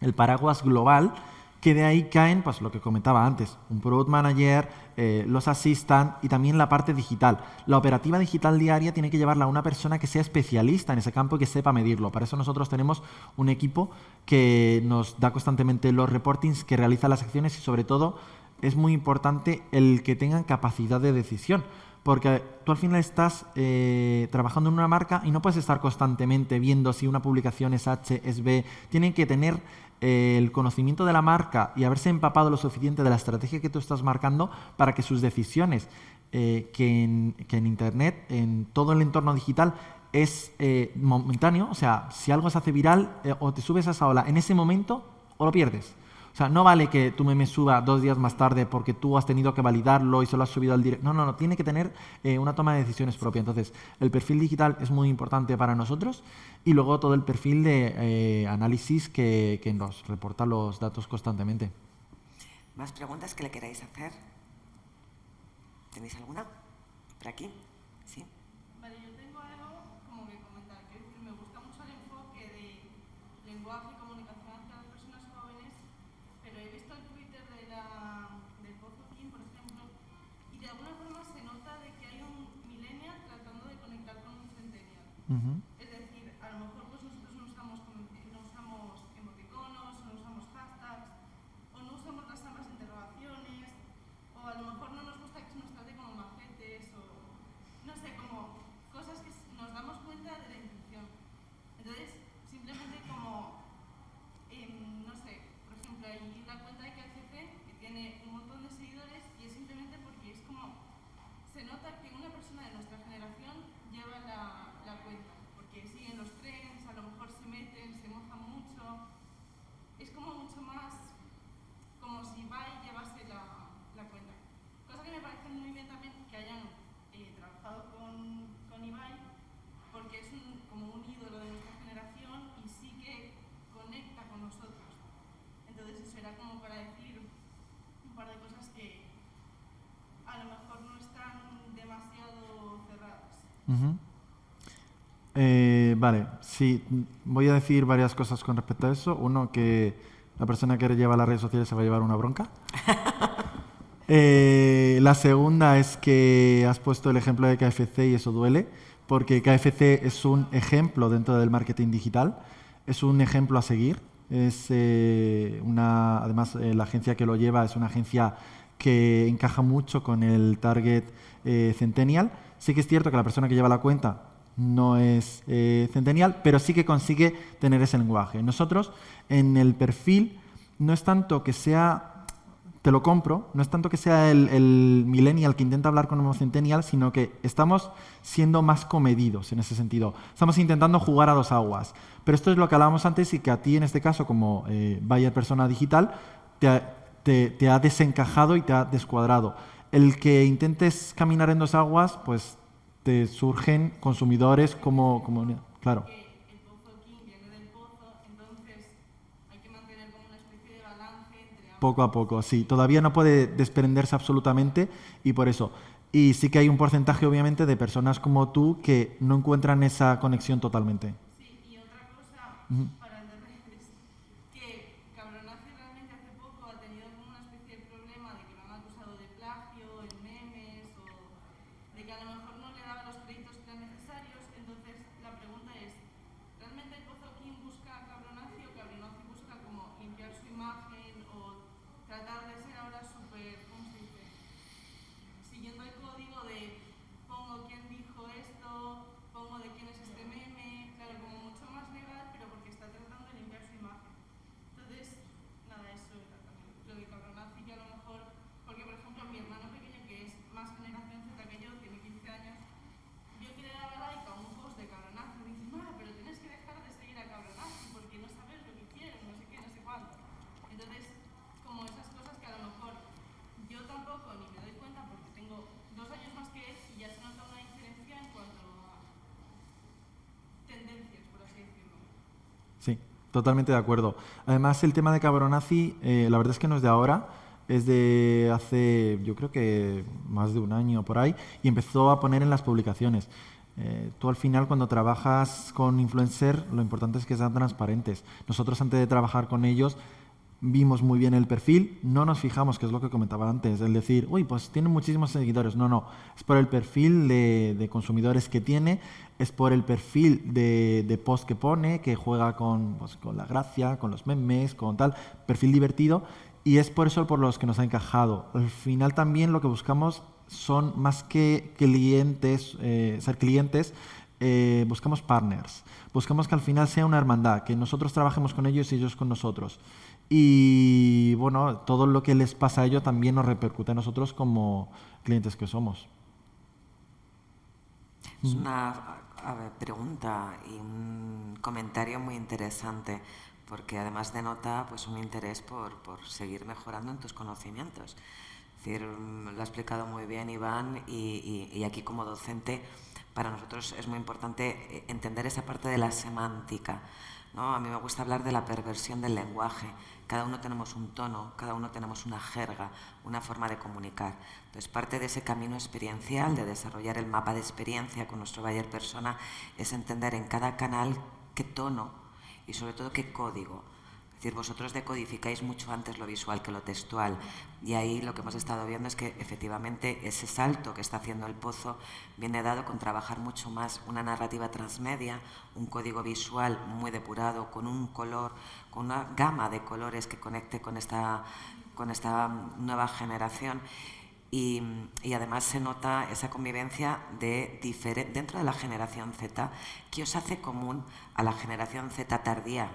el paraguas global, que de ahí caen, pues lo que comentaba antes, un product manager, eh, los assistant y también la parte digital. La operativa digital diaria tiene que llevarla a una persona que sea especialista en ese campo y que sepa medirlo. Para eso nosotros tenemos un equipo que nos da constantemente los reportings, que realiza las acciones y sobre todo es muy importante el que tengan capacidad de decisión. Porque tú al final estás eh, trabajando en una marca y no puedes estar constantemente viendo si una publicación es H, es B. Tienen que tener el conocimiento de la marca y haberse empapado lo suficiente de la estrategia que tú estás marcando para que sus decisiones, eh, que, en, Internet, en todo el entorno digital, es eh, momentáneo, o sea, si algo se hace viral eh, o te subes a esa ola en ese momento o lo pierdes. O sea, no vale que tu meme suba dos días más tarde porque tú has tenido que validarlo y se lo has subido al directo. No, no, no, tiene que tener eh, una toma de decisiones propia. Entonces, el perfil digital es muy importante para nosotros y luego todo el perfil de eh, análisis que, que nos reporta los datos constantemente. ¿Más preguntas que le queráis hacer? ¿Tenéis alguna? ¿Por aquí? Es decir, a lo mejor pues nosotros no usamos, no usamos emoticonos, no usamos hashtags, o no usamos las ambas interrogaciones, o a lo mejor no nos gusta que se nos trate como macetes, o no sé, como cosas que nos damos cuenta de la intención. Entonces, simplemente como, em, no sé, por ejemplo, hay una cuenta de KFC que tiene un montón de seguidores y es simplemente porque es como, se nota que una persona de nuestra generación lleva la porque siguen los trenes, a lo mejor se meten, se mojan mucho. Es como mucho más como si va y llevase la, la cuenta. Cosa que me parece muy bien también que hayan eh, trabajado con, con Ibai, porque es como un ídolo de nuestra generación y sí que conecta con nosotros. Entonces eso era como para decir un par de cosas que a lo mejor no están demasiado cerradas. Eh, vale, sí, voy a decir varias cosas con respecto a eso. Uno, que la persona que lleva las redes sociales se va a llevar una bronca. [laughs] Eh, la segunda es que has puesto el ejemplo de KFC y eso duele, porque KFC es un ejemplo dentro del marketing digital, es un ejemplo a seguir. Es eh, una, además, la agencia que lo lleva es una agencia que encaja mucho con el target centennial. Sí que es cierto que la persona que lleva la cuenta no es eh, centennial, pero sí que consigue tener ese lenguaje. Nosotros, en el perfil, no es tanto que sea, te lo compro, no es tanto que sea el, millennial que intenta hablar con un centennial, sino que estamos siendo más comedidos en ese sentido. Estamos intentando jugar a dos aguas. Pero esto es lo que hablábamos antes y que a ti, en este caso, como eh, persona digital, te ha desencajado y te ha descuadrado. El que intentes caminar en dos aguas, pues te surgen consumidores como, como claro. Poco a poco, sí. Todavía no puede desprenderse absolutamente y por eso. Y sí que hay un porcentaje, obviamente, de personas como tú que no encuentran esa conexión totalmente. Sí, y otra cosa, Totalmente de acuerdo. Además, el tema de Cabronazi, eh, la verdad es que no es de ahora, es de hace, yo creo que más de un año por ahí, y empezó a poner en las publicaciones. Eh, tú al final cuando trabajas con influencer, lo importante es que sean transparentes. Nosotros antes de trabajar con ellos vimos muy bien el perfil, no nos fijamos, que es lo que comentaba antes, el decir, uy, pues tiene muchísimos seguidores. No, no, es por el perfil de, consumidores que tiene, es por el perfil de, post que pone, que juega con, pues, con la gracia, con los memes, con tal, perfil divertido, y es por eso por los que nos ha encajado. Al final también lo que buscamos son más que clientes, eh, ser clientes, eh, buscamos partners. Buscamos que al final sea una hermandad, que nosotros trabajemos con ellos y ellos con nosotros. Y bueno, todo lo que les pasa a ellos también nos repercute a nosotros como clientes que somos. Es una pregunta y un comentario muy interesante, porque además denota pues, un interés por, por seguir mejorando en tus conocimientos. Es decir, lo ha explicado muy bien Iván y, y, y aquí como docente para nosotros es muy importante eh, entender esa parte de la semántica. ¿no? A mí me gusta hablar de la perversión del lenguaje. Cada uno tenemos un tono, cada uno tenemos una jerga, una forma de comunicar. Entonces, parte de ese camino experiencial, de desarrollar el mapa de experiencia con nuestro Bayer Persona, es entender en cada canal qué tono y sobre todo qué código. Es decir, vosotros decodificáis mucho antes lo visual que lo textual. Y ahí lo que hemos estado viendo es que efectivamente ese salto que está haciendo el pozo viene dado con trabajar mucho más una narrativa transmedia, un código visual muy depurado, con un color, con una gama de colores que conecte con esta, con esta nueva generación. Y, además se nota esa convivencia de dentro de la generación Z que os hace común a la generación Z tardía,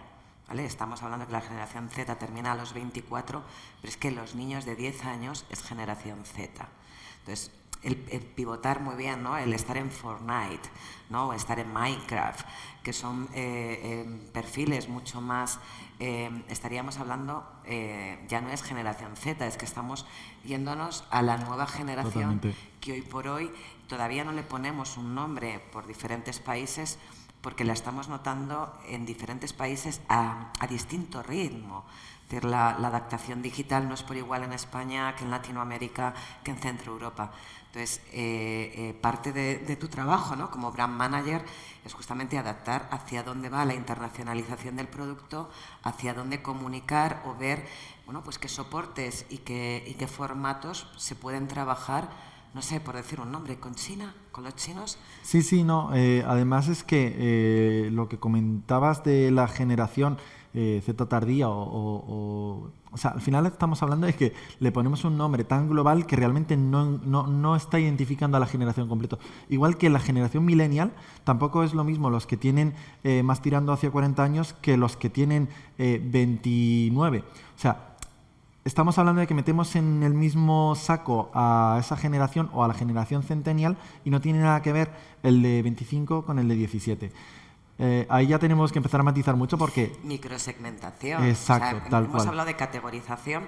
Estamos hablando que la generación Z termina a los 24, pero es que los niños de 10 años es generación Z. Entonces, el, pivotar muy bien, ¿no? el estar en Fortnite, ¿no? o estar en Minecraft, que son eh, em, perfiles mucho más... Em, estaríamos hablando, eh, ya no es generación Z, es que estamos yéndonos a la nueva generación que hoy por hoy todavía no le ponemos un nombre por diferentes países porque la estamos notando en diferentes países a, distinto ritmo. decir, la, adaptación digital no es por igual en España que en Latinoamérica, que en Centro Europa. Entonces, eh, eh, parte de, tu trabajo ¿no? como brand manager es justamente adaptar hacia dónde va la internacionalización del producto, hacia dónde comunicar o ver bueno, pues qué soportes y qué, y qué formatos se pueden trabajar no sé, por decir un nombre, con China, con los chinos. Sí, sí, no. Eh, además es que eh, lo que comentabas de la generación eh, Z tardía o, o, sea, al final estamos hablando de que le ponemos un nombre tan global que realmente no, no, no está identificando a la generación completa. Igual que la generación millennial, tampoco es lo mismo los que tienen más tirando hacia 40 años que los que tienen 29. O sea, estamos hablando de que metemos en el mismo saco a esa generación o a la generación centennial y no tiene nada que ver el de 25 con el de 17. Eh, ahí ya tenemos que empezar a matizar mucho porque... Microsegmentación. Exacto, tal hemos hablado de categorización,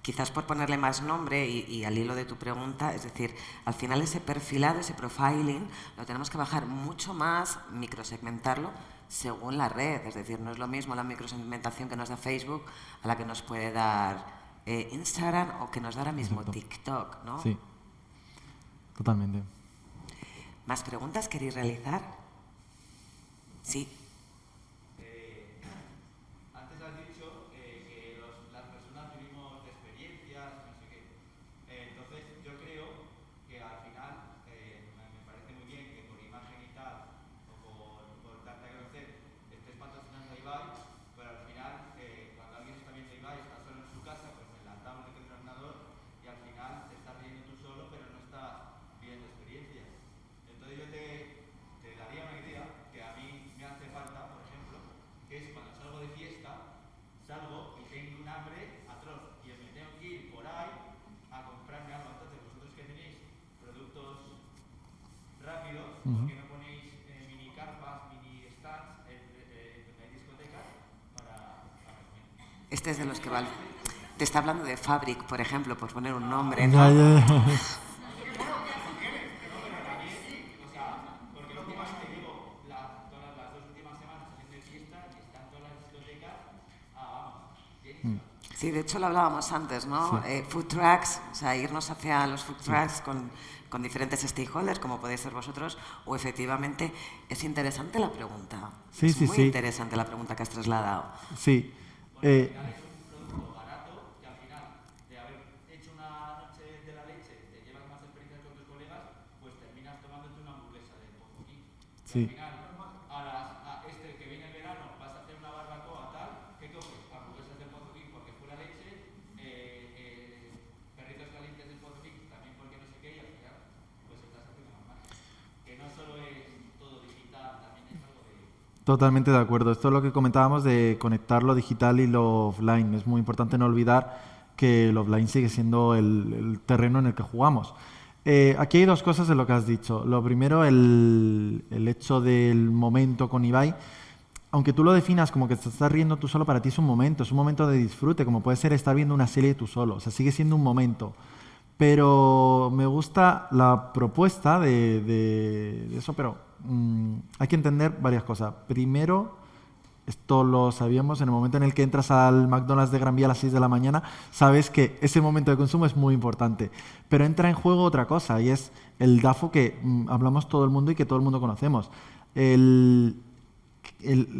quizás por ponerle más nombre y, y, al hilo de tu pregunta, es decir, al final ese perfilado, ese profiling, lo tenemos que bajar mucho más, microsegmentarlo, según la red. Es decir, no es lo mismo la microsegmentación que nos da Facebook a la que nos puede dar eh, Instagram o que nos da ahora mismo TikTok, ¿no? Sí, totalmente. ¿Más preguntas queréis realizar? Sí. Este es de los que va. Te está hablando de Fabric, por ejemplo, por poner un nombre. ¿no? Sí, de hecho lo hablábamos antes, ¿no? Eh, food trucks, o sea, irnos hacia los food trucks con, con, diferentes stakeholders, como podéis ser vosotros, o efectivamente es interesante la pregunta. Sí, es sí, muy sí. interesante la pregunta que has trasladado. Sí. Eh, Sí. Al final, a, las, a este que viene el verano, vas a hacer una barbacoa tal, ¿qué coges? Hamburguesas del Pozo King porque pura leche, eh, eh, perritos calientes del Pozo King también porque no sé qué, y al final, pues estás haciendo más marca. Que no solo es todo digital, también es algo de... Totalmente de acuerdo. Esto es lo que comentábamos de conectar lo digital y lo offline. Es muy importante no olvidar que el offline sigue siendo el, el terreno en el que jugamos. Eh, aquí hay dos cosas en lo que has dicho. Lo primero, el, el, hecho del momento con Ibai. Aunque tú lo definas como que te estás riendo tú solo, para ti es un momento, es un momento de disfrute, como puede ser estar viendo una serie tú solo. O sea, sigue siendo un momento. Pero me gusta la propuesta de, de, de eso, pero mmm, hay que entender varias cosas. Primero, esto lo sabíamos, en el momento en el que entras al McDonald's de Gran Vía a las 6 de la mañana, sabes que ese momento de consumo es muy importante. Pero entra en juego otra cosa, y es el DAFO que mmm, hablamos todo el mundo y que todo el mundo conocemos.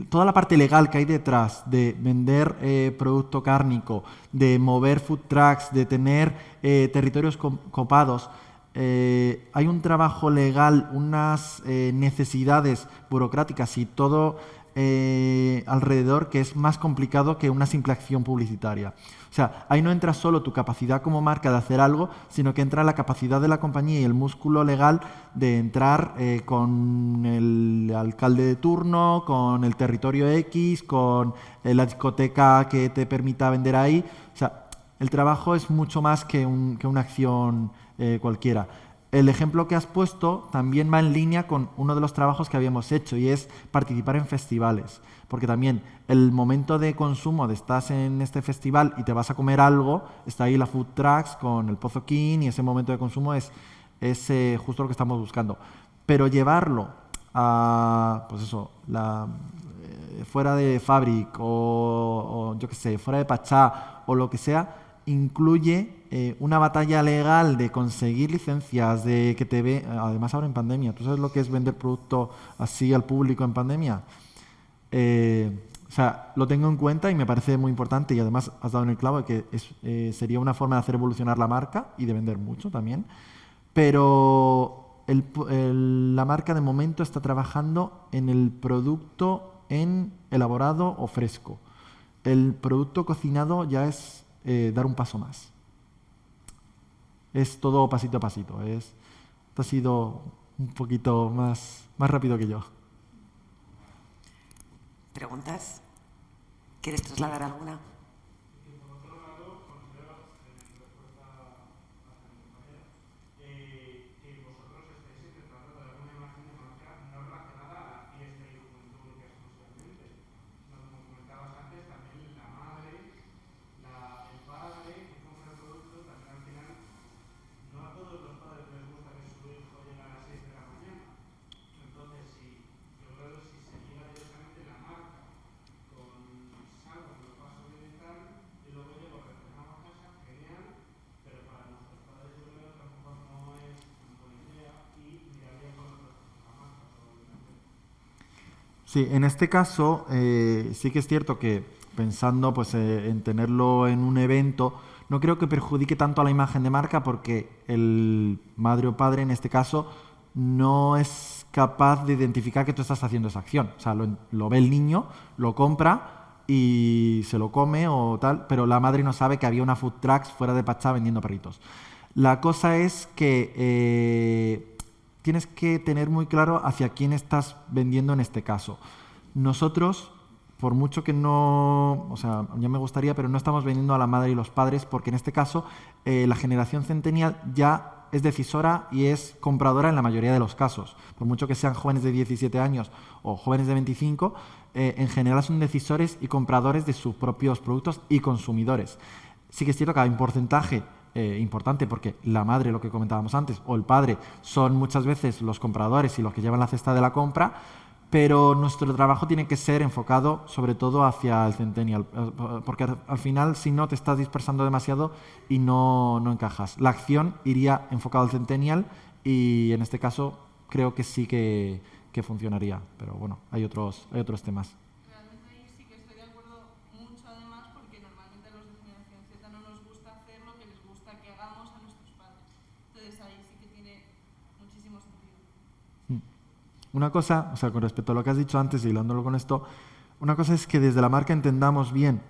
Toda la parte legal que hay detrás de vender eh, producto cárnico, de mover food trucks, de tener eh, territorios copados, eh, hay un trabajo legal, unas eh, necesidades burocráticas y todo eh, alrededor que es más complicado que una simple acción publicitaria. O sea, ahí no entra solo tu capacidad como marca de hacer algo, sino que entra la capacidad de la compañía y el músculo legal de entrar con el alcalde de turno, con el territorio X, con la discoteca que te permita vender ahí. O sea, el trabajo es mucho más que, que una acción eh, cualquiera. El ejemplo que has puesto también va en línea con uno de los trabajos que habíamos hecho y es participar en festivales. Porque también el momento de consumo de estás en este festival y te vas a comer algo, está ahí la food trucks con el Pozo King y ese momento de consumo es, es justo lo que estamos buscando. Pero llevarlo a, pues eso, eh, fuera de Fabric o, o yo qué sé, fuera de Pachá o lo que sea, incluye eh, una batalla legal de conseguir licencias, de que te ve, además ahora en pandemia, ¿tú sabes lo que es vender producto así al público en pandemia? Eh, o sea, lo tengo en cuenta y me parece muy importante y además has dado en el clavo que es, eh, sería una forma de hacer evolucionar la marca y de vender mucho también, pero la marca de momento está trabajando en el producto en elaborado o fresco. El producto cocinado ya es dar un paso más. Es todo pasito a pasito. Es, esto ha sido un poquito más, más rápido que yo. ¿Preguntas? ¿Quieres trasladar alguna? Sí, en este caso eh, sí que es cierto que pensando pues, eh, en tenerlo en un evento, no creo que perjudique tanto a la imagen de marca porque el madre o padre en este caso no es capaz de identificar que tú estás haciendo esa acción. O sea, lo, ve el niño, lo compra y se lo come o tal, pero la madre no sabe que había una food trucks fuera de Pachá vendiendo perritos. La cosa es que eh, tienes que tener muy claro hacia quién estás vendiendo en este caso. Nosotros, por mucho que no, o sea, ya me gustaría, pero no estamos vendiendo a la madre y los padres, porque en este caso eh, la generación centennial ya es decisora y es compradora en la mayoría de los casos. Por mucho que sean jóvenes de 17 años o jóvenes de 25, eh, en general son decisores y compradores de sus propios productos y consumidores. Sí que es cierto que un porcentaje eh, importante porque la madre, lo que comentábamos antes, o el padre son muchas veces los compradores y los que llevan la cesta de la compra, pero nuestro trabajo tiene que ser enfocado sobre todo hacia el Centennial, eh, porque al final si no te estás dispersando demasiado y no, no encajas. La acción iría enfocado al Centennial y en este caso creo que sí que, que funcionaría, pero bueno, hay otros, hay otros temas. Realmente ahí sí que estoy de acuerdo mucho además porque normalmente a los de generación Z no nos gusta hacer lo que les gusta que hagamos a nuestros padres. Entonces ahí sí que tiene muchísimo sentido. Una cosa, o sea, con respecto a lo que has dicho antes y con esto, una cosa es que desde la marca entendamos bien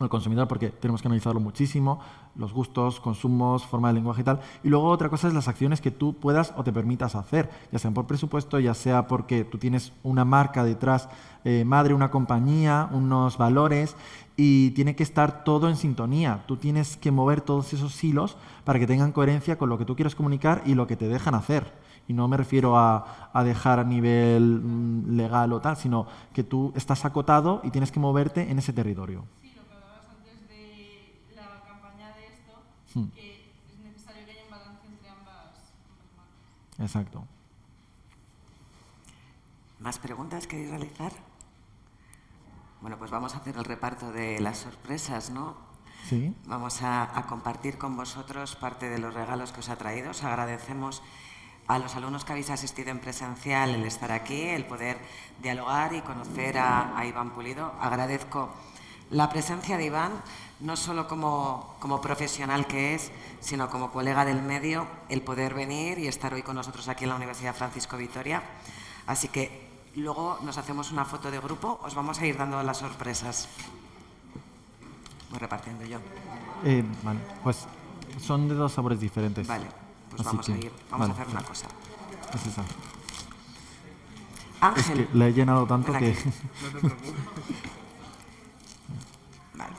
al consumidor, porque tenemos que analizarlo muchísimo, los gustos, consumos, forma de lenguaje y tal. Y luego otra cosa es las acciones que tú puedas o te permitas hacer, ya sean por presupuesto, ya sea porque tú tienes una marca detrás, eh, madre, una compañía, unos valores, y tiene que estar todo en sintonía. Tú tienes que mover todos esos hilos para que tengan coherencia con lo que tú quieres comunicar y lo que te dejan hacer. Y no me refiero a, a dejar a nivel mm, legal o tal, sino que tú estás acotado y tienes que moverte en ese territorio. Sí, lo que hablabas antes de la campaña de esto, Hmm. que es necesario que haya un balance entre ambas, marcas. Exacto. ¿Más preguntas queréis realizar? Bueno, pues vamos a hacer el reparto de las sorpresas, ¿no? ¿Sí? Vamos a, a compartir con vosotros parte de los regalos que os ha traído. Os agradecemos a los alumnos que habéis asistido en presencial el estar aquí, el poder dialogar y conocer a, a Iván Pulido. Agradezco la presencia de Iván, no solo como, como profesional que es, sino como colega del medio, el poder venir y estar hoy con nosotros aquí en la Universidad Francisco Vitoria. Así que luego nos hacemos una foto de grupo, os vamos a ir dando las sorpresas. Voy repartiendo yo. Eh, vale, pues son de dos sabores diferentes. Vale, pues Así vamos a que, ir, vamos vale, a hacer una cosa. Es esa. Es Ángel. que la he llenado tanto que... aquí. [laughs] Vale,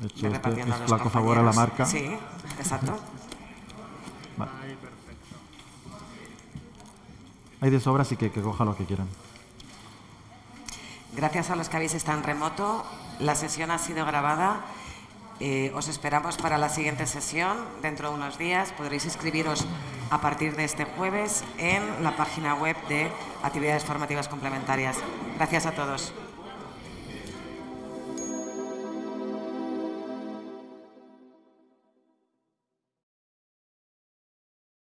De hecho, este repartiendo a es los flaco favor a la marca. Sí, exacto. Vale. Hay de sobra, así que que coja lo que quieran. Gracias a los que habéis estado en remoto, la sesión ha sido grabada. Eh, os esperamos para la siguiente sesión dentro de unos días. Podréis inscribiros a partir de este jueves en la página web de Actividades Formativas Complementarias. Gracias a todos.